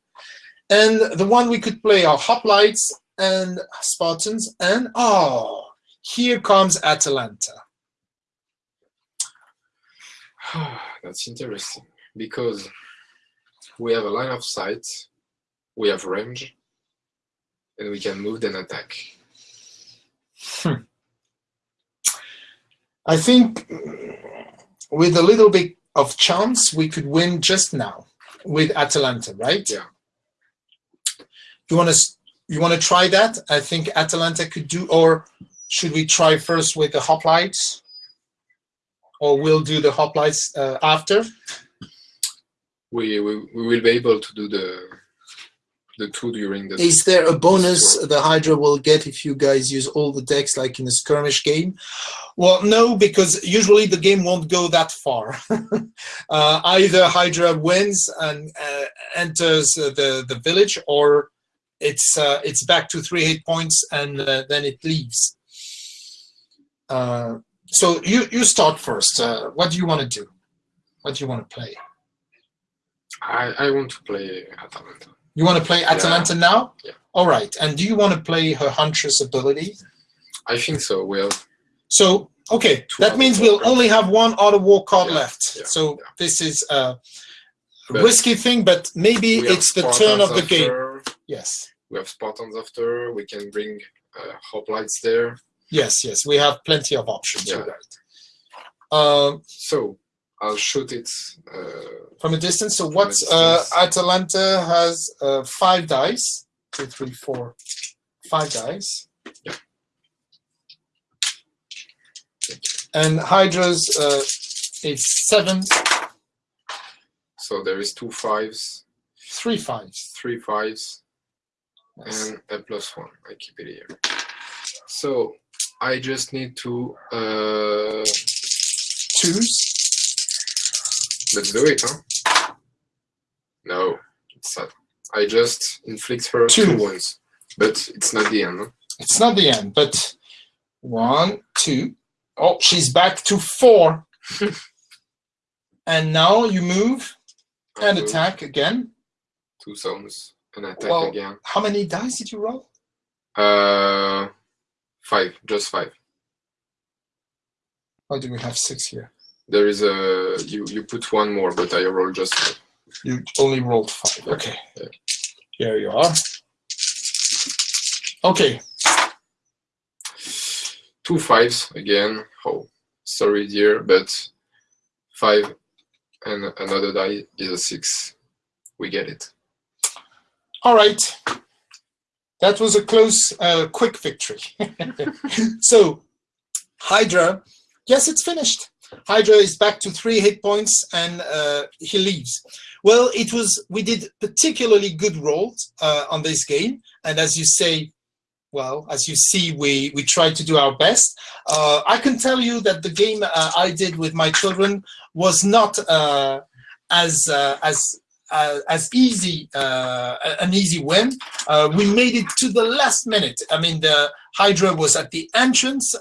And the one we could play are Hoplites and Spartans. And oh, here comes Atalanta. [sighs] That's interesting because we have a line of sight, we have range, and we can move and attack. I think with a little bit of chance, we could win just now with Atalanta, right? Yeah. You want to you want to try that? I think Atalanta could do, or should we try first with the hoplites? Or we'll do the hoplites uh, after? We, we we will be able to do the the two during the. Is there a bonus the Hydra will get if you guys use all the decks like in a skirmish game? Well, no, because usually the game won't go that far. [laughs] uh, either Hydra wins and uh, enters the the village, or it's uh, it's back to three hit points and uh, then it leaves. Uh, so you you start first. Uh, what do you want to do? What do you want to play? I, I want to play Atalanta. You want to play Atalanta now? Yeah. All right. And do you want to play her Huntress ability? I think so. Will. So, okay, Two that means we'll only have one Art of War card Yeah, left. yeah, so yeah. this is a But risky thing, but maybe it's the turn of the game. Yes. We have Spartans after. We can bring uh, hoplites there. Yes, yes. We have plenty of options. Yeah. right. Um, So I'll shoot it. Uh, from a distance. So what uh. Atalanta has uh, five dice. Two, three, four, five dice. Yeah. And Hydra's uh, is seven, so there is two fives, three fives. three fives, Yes. and a plus one. I keep it here. So I just need to. Uh, Twos. Let's do it, huh? No, it's not. I just inflict her Two. two wounds, but it's not the end. huh? It's not the end, but one, two. Oh, she's back to four. [laughs] and now you move I and move attack again. Two zones and attack Well- again. How many dice did you roll? Uh, five, just five. Why do we have six here? There is a you. You put one more, but I roll just. You only rolled five. Okay. Yeah. Here you are. Okay. two fives again. Oh, sorry, dear, but five and another die is a six. We get it. All right. That was a close, uh, quick victory. [laughs] so, Hydra, yes, it's finished. Hydra is back to three hit points and uh, he leaves. Well, it was, we did particularly good rolls uh, on this game. And as you say, well, as you see, we, we tried to do our best. Uh, I can tell you that the game uh, I did with my children was not uh, as, uh, as uh, as easy uh, an easy win. Uh, we made it to the last minute. I mean, the Hydra was at the entrance.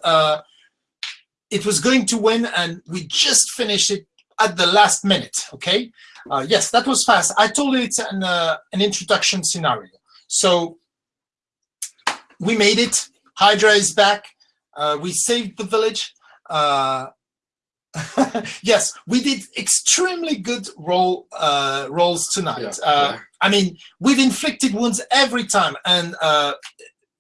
It was going to win, and we just finished it at the last minute. Okay. Uh, yes, that was fast. I told you it's an uh, an introduction scenario. So we made it. Hydra is back. Uh, we saved the village. Uh, [laughs] yes, we did extremely good roll uh, rolls tonight. Yeah, uh, yeah. I mean, we've inflicted wounds every time, and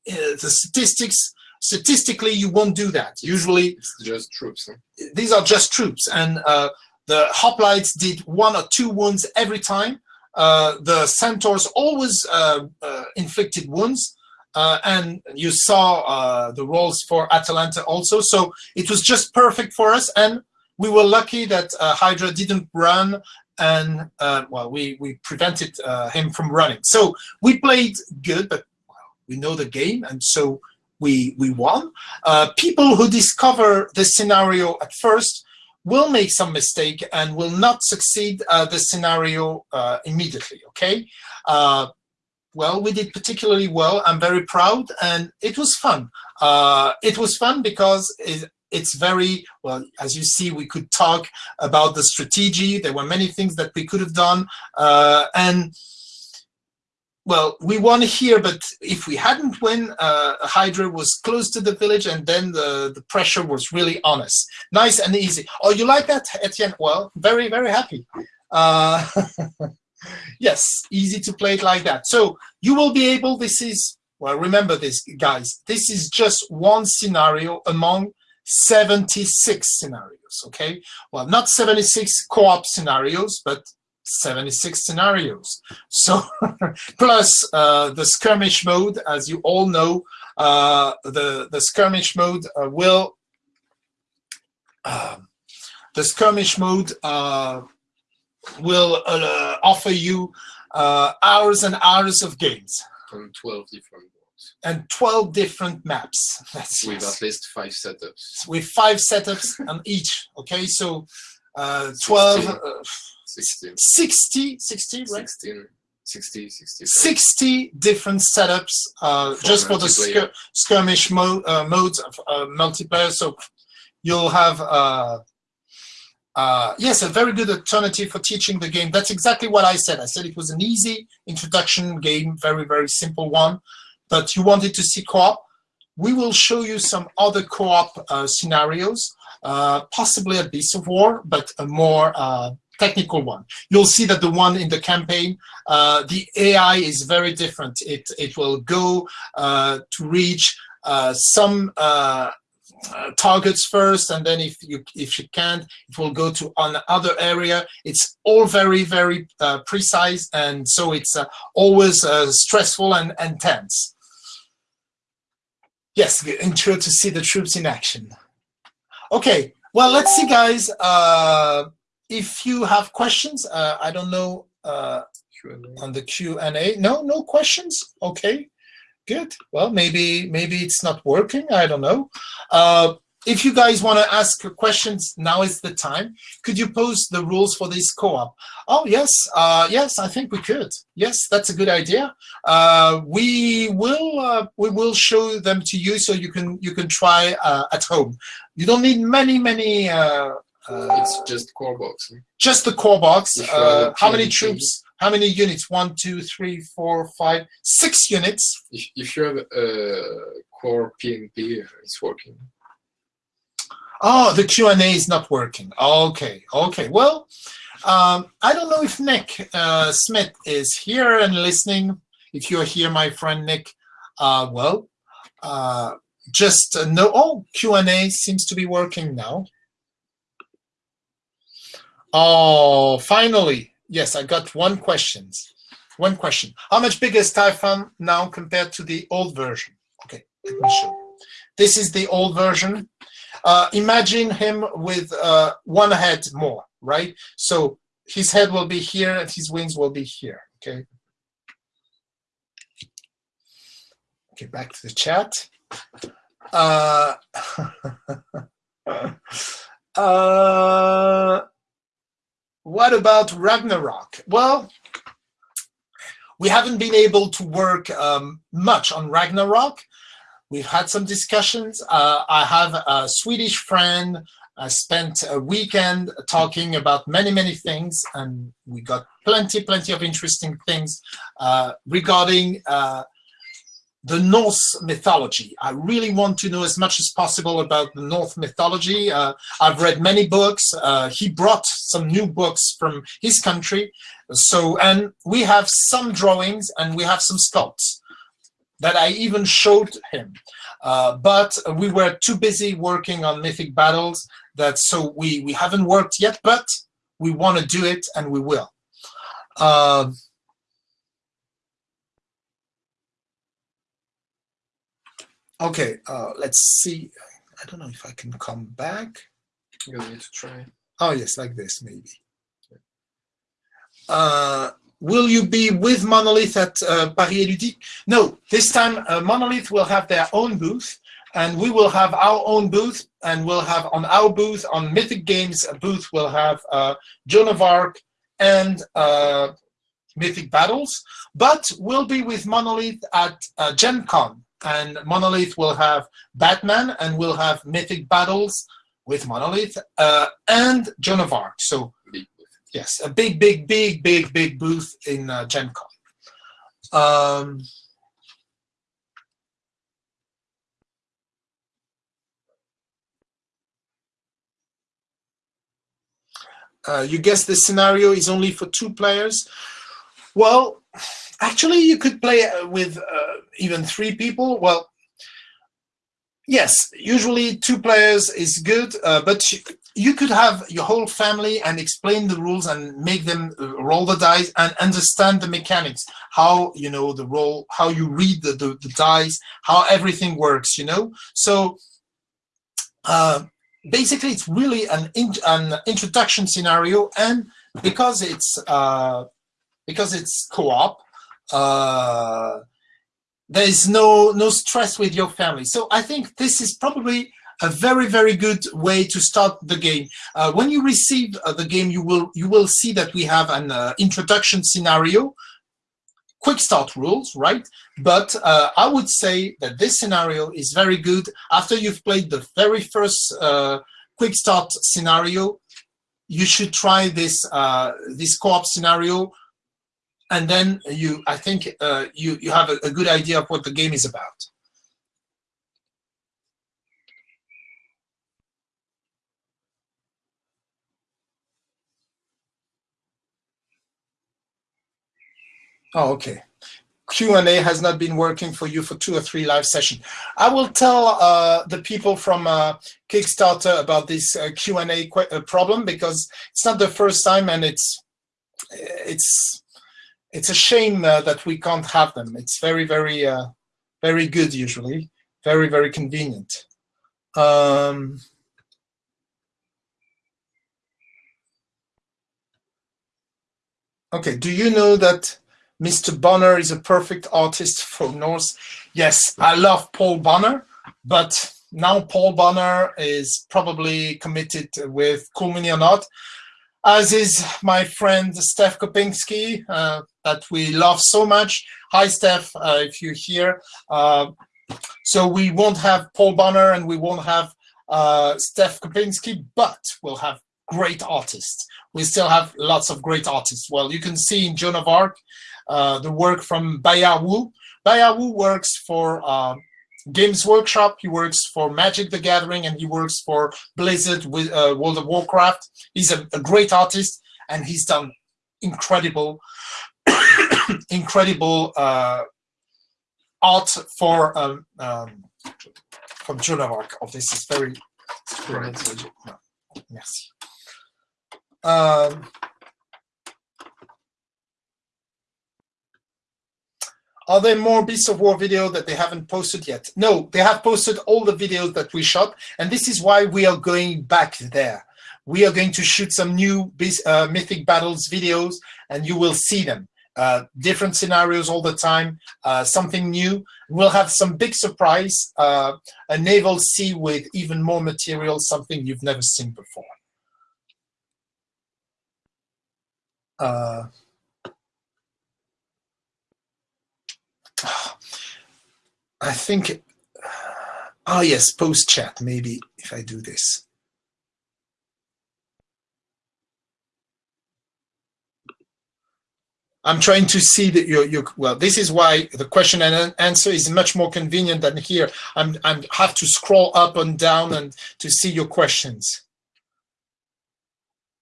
the statistics statistically you won't do that. Usually, It's just troops. huh? these are just troops, and uh, the hoplites did one or two wounds every time. Uh, the centaurs always uh, uh, inflicted wounds, uh, and you saw uh, the rolls for Atalanta also. So it was just perfect for us, and we were lucky that uh, Hydra didn't run, and uh, well, we we prevented uh, him from running. So we played good, but well, we know the game, and so we we won. Uh, people who discover the scenario at first will make some mistake and will not succeed uh, the scenario uh, immediately. Okay. Uh, well, we did particularly well. I'm very proud, and it was fun. Uh, it was fun because it, it's very well. As you see, we could talk about the strategy. There were many things that we could have done, uh, and well, we won here, but if we hadn't won, uh, Hydra was close to the village, and then the, the pressure was really on us. Nice and easy. Oh, you like that, Etienne? Well, very, very happy. Uh, [laughs] yes, easy to play it like that. So you will be able, this is, well, remember this, guys, this is just one scenario among 76 scenarios, okay? Well, not 76 co-op scenarios, but 76 scenarios. So [laughs] plus uh, the skirmish mode, as you all know, uh, the the skirmish mode uh, will um, the skirmish mode uh, will uh, offer you uh, hours and hours of games on 12 different boards and 12 different maps. [laughs] That's with yes. at least five setups. with five setups on each. Okay, so uh, 12, 16. uh, 16, 60, 60, right? 16, 60, 60. 60 different setups uh, For just for the skir skirmish mo uh, modes of uh, multiplayer. So you'll have, uh, uh, yes, a very good alternative for teaching the game. That's exactly what I said. I said it was an easy introduction game, very, very simple one, but you wanted to see co-op. We will show you some other co-op uh, scenarios, uh, possibly a Beast of War, but a more uh, technical one. You'll see that the one in the campaign uh, the AI is very different. It it will go uh, to reach uh, some uh, uh, targets first, and then if you if you can't, it will go to another area. It's all very very uh, precise, and so it's always stressful and, and tense. Yes, intro to see the troops in action. Okay, well let's see, guys. Uh, if you have questions, uh, I don't know. Uh, on the Q&A. No, no questions? Okay, good. Well, maybe maybe it's not working. I don't know. Uh, if you guys want to ask questions, now is the time. Could you post the rules for this co-op? Oh, yes. Uh, yes, I think we could. Yes, that's a good idea. Uh, we will uh, we will show them to you so you can you can try uh, at home. You don't need many many. Uh, It's just core box. just the core box. Uh, how many troops? How many units? One, two, three, four, five, six units. If, if you have a core PNP, it's working. Oh, the Q and A is not working. Okay, okay. Well, um, I don't know if Nick uh, Smith is here and listening. If you're here, my friend Nick, uh, well, uh, just uh, know. Oh, Q and A seems to be working now. Oh, finally. Yes, I got one questions. One question. How much bigger is Typhon now compared to the old version? Okay, let me show. This is the old version. Uh, imagine him with uh, one head more, right? So his head will be here and his wings will be here, okay? Okay, back to the chat. Uh, [laughs] uh, what about Ragnarok? Well, we haven't been able to work um, much on Ragnarok. We've had some discussions. Uh, I have a Swedish friend. I spent a weekend talking about many, many things, and we got plenty, plenty of interesting things uh, regarding uh, the Norse mythology. I really want to know as much as possible about the Norse mythology. Uh, I've read many books. Uh, he brought some new books from his country. So, and we have some drawings and we have some sculpts that I even showed him. Uh, but we were too busy working on mythic battles that so we, we haven't worked yet, but we want to do it and we will. Okay, uh, let's see. I don't know if I can come back. You need to try. Oh, yes, like this, maybe. Uh, will you be with Monolith at uh, Paris Ludique? No, this time uh, Monolith will have their own booth and we will have our own booth and we'll have on our booth, on Mythic Games booth, we'll have uh, Joan of Arc and uh, Mythic Battles, but we'll be with Monolith at uh, Gen Con and Monolith will have Batman and we'll have Mythic Battles with Monolith uh, and Joan of Arc. So yes, a big, big, big, big, big booth in uh, Gen Con. Um, uh, you guess the scenario is only for two players. Well, actually, you could play uh, with uh, even three people. Well, yes, usually two players is good, uh, but you, could have your whole family and explain the rules and make them uh, roll the dice and understand the mechanics, how you know the roll, how you read the, the, the dice, how everything works, you know. So uh, basically, it's really an, in, an introduction scenario, and because it's uh, because it's co-op. Uh, there is no no stress with your family. So I think this is probably a very very good way to start the game. Uh, when you receive uh, the game, you will you will see that we have an uh, introduction scenario, quick start rules, right? But uh, I would say that this scenario is very good after you've played the very first uh, quick start scenario. You should try this uh, this co-op scenario and then you i think uh, you you have a, a, good idea of what the game is about oh okay Q&A has not been working for you for two or three live sessions. I will tell uh, the people from uh, Kickstarter about this uh, Q&A uh, problem because it's not the first time and it's it's it's a shame uh, that we can't have them. It's very, very, uh, very good usually, very, very convenient. Um, okay, do you know that Mr. Bonner is a perfect artist for Norse? Yes, I love Paul Bonner, but now Paul Bonner is probably committed with Cool Mini or not as is my friend Steph Kopinski, uh, that we love so much. Hi, Steph, uh, if you're here. Uh, so we won't have Paul Bonner and we won't have uh, Steph Kopinski, but we'll have great artists. We still have lots of great artists. Well, you can see in Joan of Arc uh, the work from Bayard Wu. Bayard Wu works for uh, Games Workshop. He works for Magic the Gathering and he works for Blizzard with uh, World of Warcraft. He's a, a, great artist and he's done incredible, [coughs] incredible uh, art for um, um, from Joan of Arc. Of this is very. Right. Merci. Um, Are there more Beasts of War video that they haven't posted yet? No, they have posted all the videos that we shot, and this is why we are going back there. We are going to shoot some new uh, Mythic Battles videos, and you will see them. Uh, different scenarios all the time, uh, something new. We'll have some big surprise, uh, a naval sea with even more material, something you've never seen before. I think, oh yes, post chat, maybe if I do this. I'm trying to see that you you well, this is why the question and answer is much more convenient than here. I'm, I'm have to scroll up and down and to see your questions.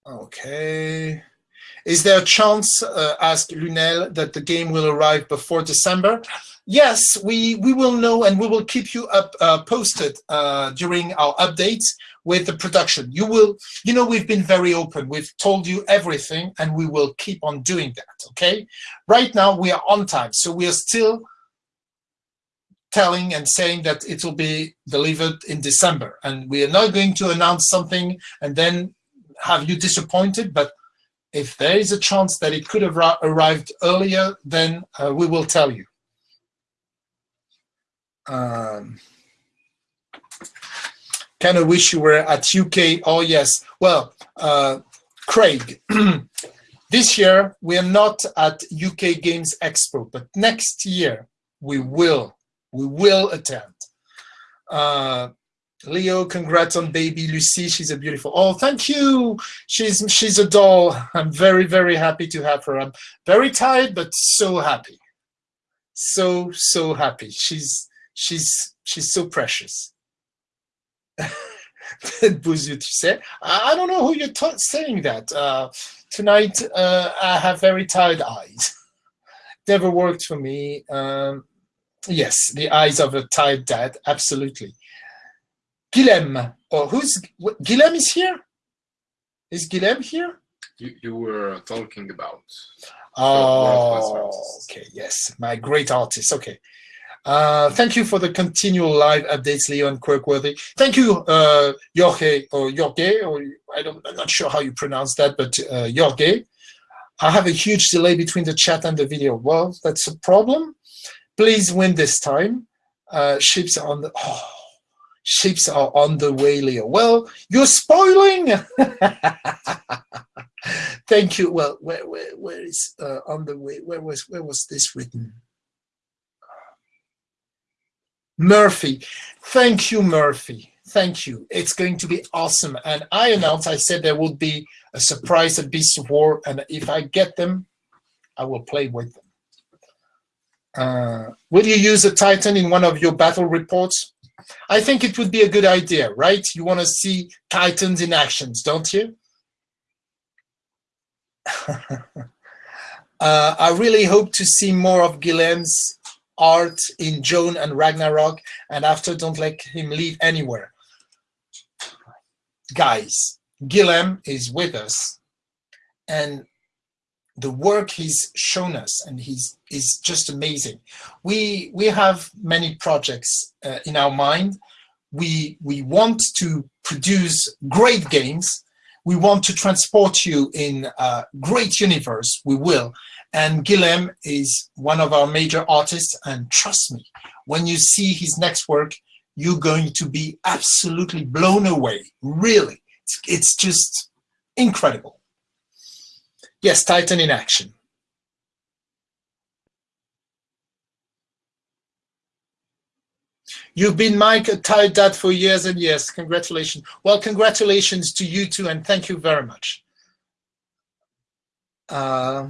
Okay. Is there a chance, uh, asked Lunel, that the game will arrive before December? Yes, we, we will know and we will keep you up uh, posted uh, during our updates with the production. You will, you know, we've been very open. We've told you everything and we will keep on doing that, okay? Right now we are on time, so we are still telling and saying that it will be delivered in December. And we are not going to announce something and then have you disappointed, but if there is a chance that it could have arrived earlier, then uh, we will tell you. Um, kind of wish you were at UK. Oh, yes. Well, uh, Craig, [clears throat] this year we are not at UK Games Expo, but next year we will. We will attend. Uh, Leo, congrats on baby Lucy. She's a beautiful. Oh, thank you. She's she's a doll. I'm very very happy to have her. I'm very tired, but so happy. So so happy. She's she's she's so precious. [laughs] Bouzou, tu sais. I don't know who you're saying that. Uh, tonight uh, I have very tired eyes. Never worked for me. Um, yes, the eyes of a tired dad. Absolutely. Guillem. Oh, who's Guillem is here? Is Guillem here? You, you were talking about. Oh, okay. Yes, my great artist. Okay. Uh, thank you for the continual live updates, Leo and Quirkworthy. Thank you, uh, Jorge, or Jorge, or I don't, I'm not sure how you pronounce that, but uh, Jorge. I have a huge delay between the chat and the video. Well, that's a problem. Please win this time. Uh, ships on the oh, ships are on the way, Leo. Well, you're spoiling. [laughs] Thank you. Well, where where where is uh, on the way? Where was where was this written? Murphy. Thank you, Murphy. Thank you. It's going to be awesome. And I announced, I said there would be a surprise at Beast of War. And if I get them, I will play with them. Uh, will you use a Titan in one of your battle reports? I think it would be a good idea, right? You want to see Titans in actions, don't you? [laughs] uh, I really hope to see more of Guillem's art in Joan and Ragnarok, and after don't let him leave anywhere. Guys, Guillem is with us, and the work he's shown us, and he's is just amazing. We we have many projects uh, in our mind. We we want to produce great games. We want to transport you in a great universe. We will, and Guillem is one of our major artists, and trust me, when you see his next work, you're going to be absolutely blown away, really. It's, it's just incredible. Yes, Titan in action. You've been Mike tied dad for years and years. Congratulations. Well, congratulations to you too, and thank you very much. Uh,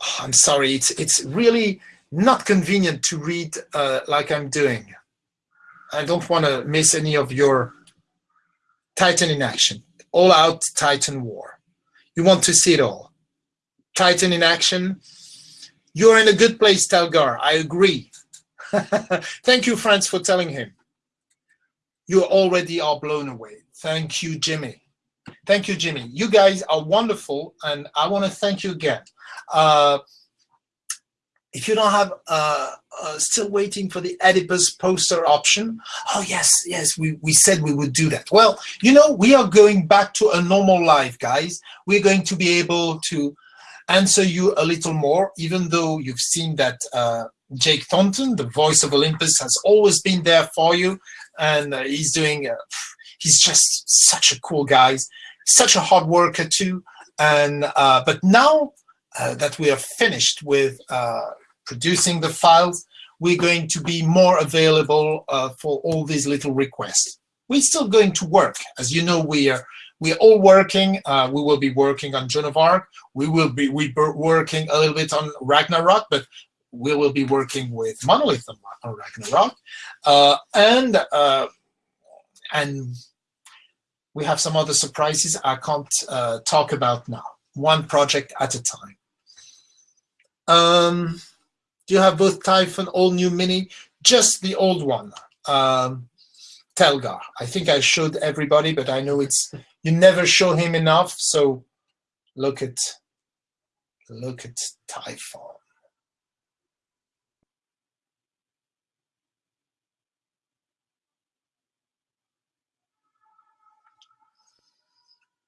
oh, I'm sorry, it's, it's really not convenient to read uh, like I'm doing. I don't want to miss any of your Titan in action, all out Titan war. You want to see it all. Titan in action. You're in a good place, Telgar. I agree. [laughs] Thank you, Franz, for telling him. You already are blown away. Thank you, Jimmy. Thank you, Jimmy. You guys are wonderful, and I want to thank you again. Uh, if you don't have uh, uh, still waiting for the Oedipus poster option, oh yes, yes, we, we said we would do that. Well, you know, we are going back to a normal life, guys. We're going to be able to answer you a little more, even though you've seen that uh, Jake Thornton, the voice of Olympus, has always been there for you. And uh, he's doing, uh, he's just such a cool guy, such a hard worker too. And, uh, but now that we are finished with producing the files, we're going to be more available uh, for all these little requests. We're still going to work. As you know, we are we're all working. Uh, we will be working on Joan of Arc. We will be we working a little bit on Ragnarok, but we will be working with Monolith on Ragnarok, uh, and uh, and we have some other surprises I can't uh, talk about now. One project at a time. Um, you have both Typhon, all new Mini? Just the old one, um, Telgar. I think I showed everybody, but I know it's you never show him enough. So look at look at Typhon.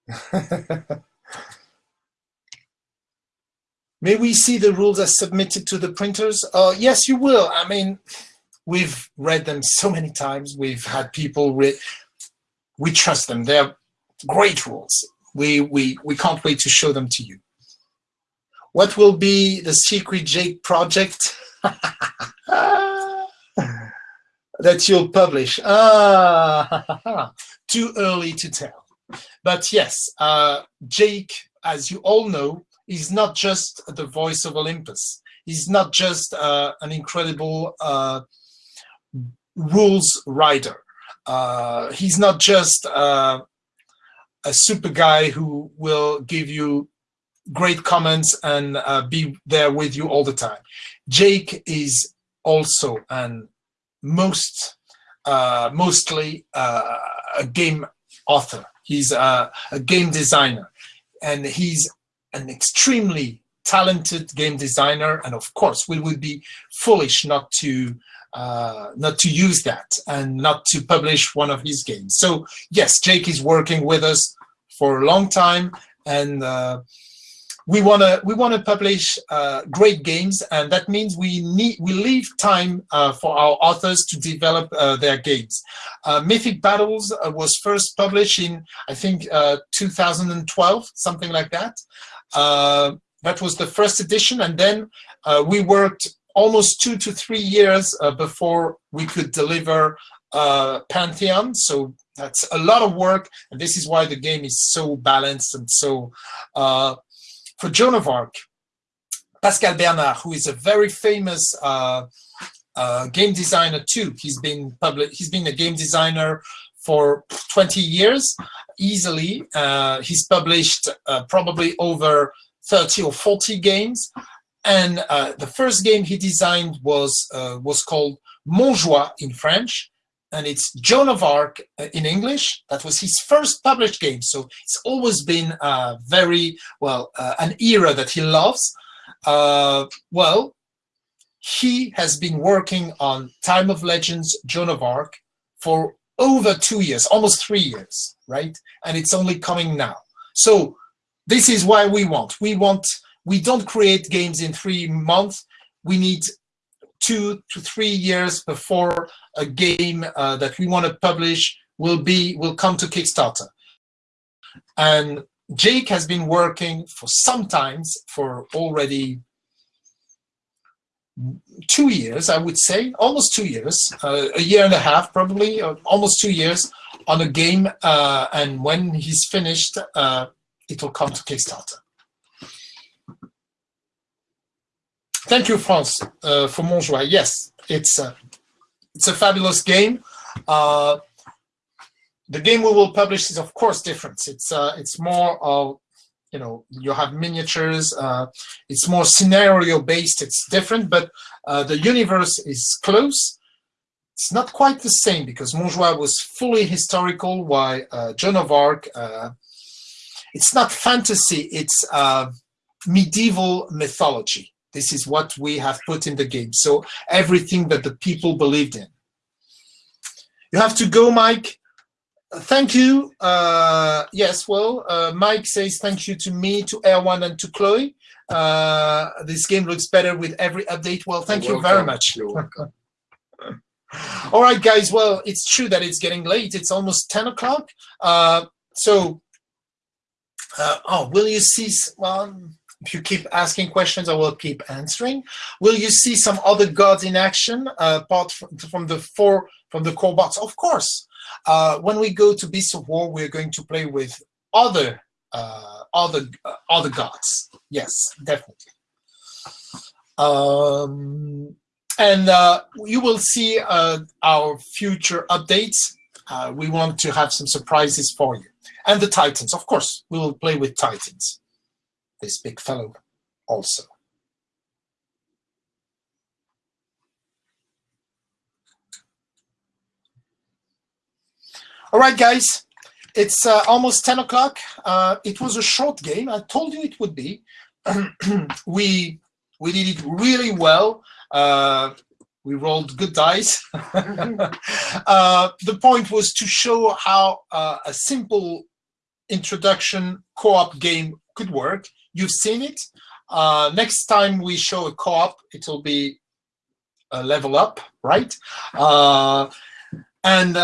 [laughs] May we see the rules as submitted to the printers? Uh, yes, you will. I mean, we've read them so many times. We've had people read. We trust them. They're great rules. We, we, we can't wait to show them to you. What will be the secret Jake project [laughs] that you'll publish? Ah, [laughs] too early to tell. But yes, uh, Jake, as you all know, he's not just the voice of Olympus. He's not just uh, an incredible uh, rules writer. Uh, he's not just uh, a super guy who will give you great comments and uh, be there with you all the time. Jake is also and most uh, mostly a game author. He's a game designer and he's an extremely talented game designer, and of course, we would be foolish not to uh, not to use that and not to publish one of his games. So yes, Jake is working with us for a long time, and uh, we want to we want to publish uh, great games, and that means we need we leave time uh, for our authors to develop uh, their games. Uh, Mythic Battles uh, was first published in I think 2012, something like that. Uh, that was the first edition, and then uh, we worked almost two to three years uh, before we could deliver Pantheon. So that's a lot of work, and this is why the game is so balanced and so for Joan of Arc, Pascal Bernard, who is a very famous uh, uh, game designer too. He's been public. He's been a game designer for 20 years easily. Uh, he's published uh, probably over 30 or 40 games. And uh, the first game he designed was uh, was called Montjoie in French and it's Joan of Arc uh, in English. That was his first published game. So it's always been uh, very, well, an era that he loves. Well, he has been working on Time of Legends, Joan of Arc for over two years, almost three years, right? And it's only coming now. So this is why we want. We want, we don't create games in three months. We need two to three years before a game uh, that we want to publish will be will come to Kickstarter. And Jake has been working for some times for already two years, I would say, almost two years, uh, a year and a half, probably, uh, almost two years on a game. Uh, and when he's finished, uh, it will come to Kickstarter. Thank you, France, uh, for Montjoie. Yes, it's a, it's a fabulous game. Uh, the game we will publish is, of course, different. It's uh, it's more of, you know, you have miniatures. Uh, it's more scenario based. It's different, but uh, the universe is close. It's not quite the same because Montjoie was fully historical, while uh, Joan of Arc, uh, it's not fantasy. It's uh, medieval mythology. This is what we have put in the game. So everything that the people believed in. You have to go, Mike. Thank you. Uh, yes, well, uh, Mike says thank you to me, to Erwan, and to Chloe. Uh, this game looks better with every update. Well, thank You're you welcome. very much. [laughs] All right, guys. Well, it's true that it's getting late. It's almost 10 o'clock. Uh, so, uh, oh, will you see? Well, if you keep asking questions, I will keep answering. Will you see some other gods in action uh, apart from the four from the core box? Of course. Uh, when we go to Beasts of War, we're going to play with other uh, other uh, other gods. Yes, definitely. Um, and uh, you will see uh, our future updates. Uh, we want to have some surprises for you. And the Titans, of course, we will play with Titans this big fellow also. All right, guys, it's uh, almost 10 o'clock. Uh, it was a short game. I told you it would be. [clears throat] we we did it really well. Uh, we rolled good dice. [laughs] uh, the point was to show how uh, a simple introduction co-op game could work You've seen it. Uh, next time we show a co-op, it will be a level up, right? And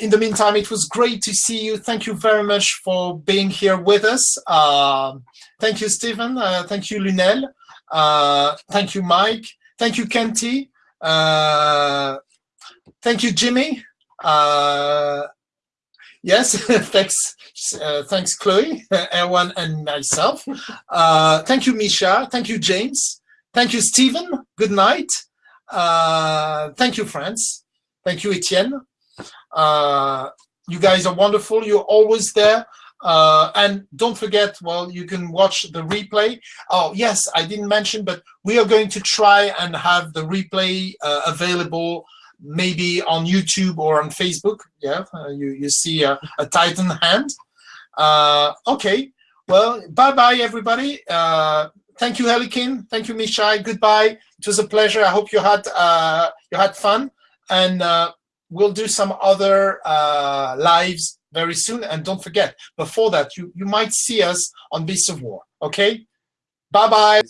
in the meantime, it was great to see you. Thank you very much for being here with us. Uh, thank you, Stephen. Uh, thank you, Lunel. Uh, thank you, Mike. Thank you, Kenty. Uh, thank you, Jimmy. Uh, yes, [laughs] thanks, uh, thanks, Chloe, [laughs] Erwan, and myself. Thank you, Misha. Thank you, James. Thank you, Stephen. Good night. Thank you, friends. Thank you, Etienne. Uh, you guys are wonderful. You're always there. Uh, and don't forget, well, you can watch the replay. Oh, yes, I didn't mention, but we are going to try and have the replay uh, available maybe on YouTube or on Facebook. Yeah, uh, you, you see a, a Titan hand. Uh, okay, well, bye-bye, everybody. Uh, thank you, Helikin. Thank you, Mishai. Goodbye. It was a pleasure. I hope you had uh, you had fun. And uh, we'll do some other uh, lives very soon. And don't forget, before that, you, you might see us on Beasts of War. Okay? Bye-bye.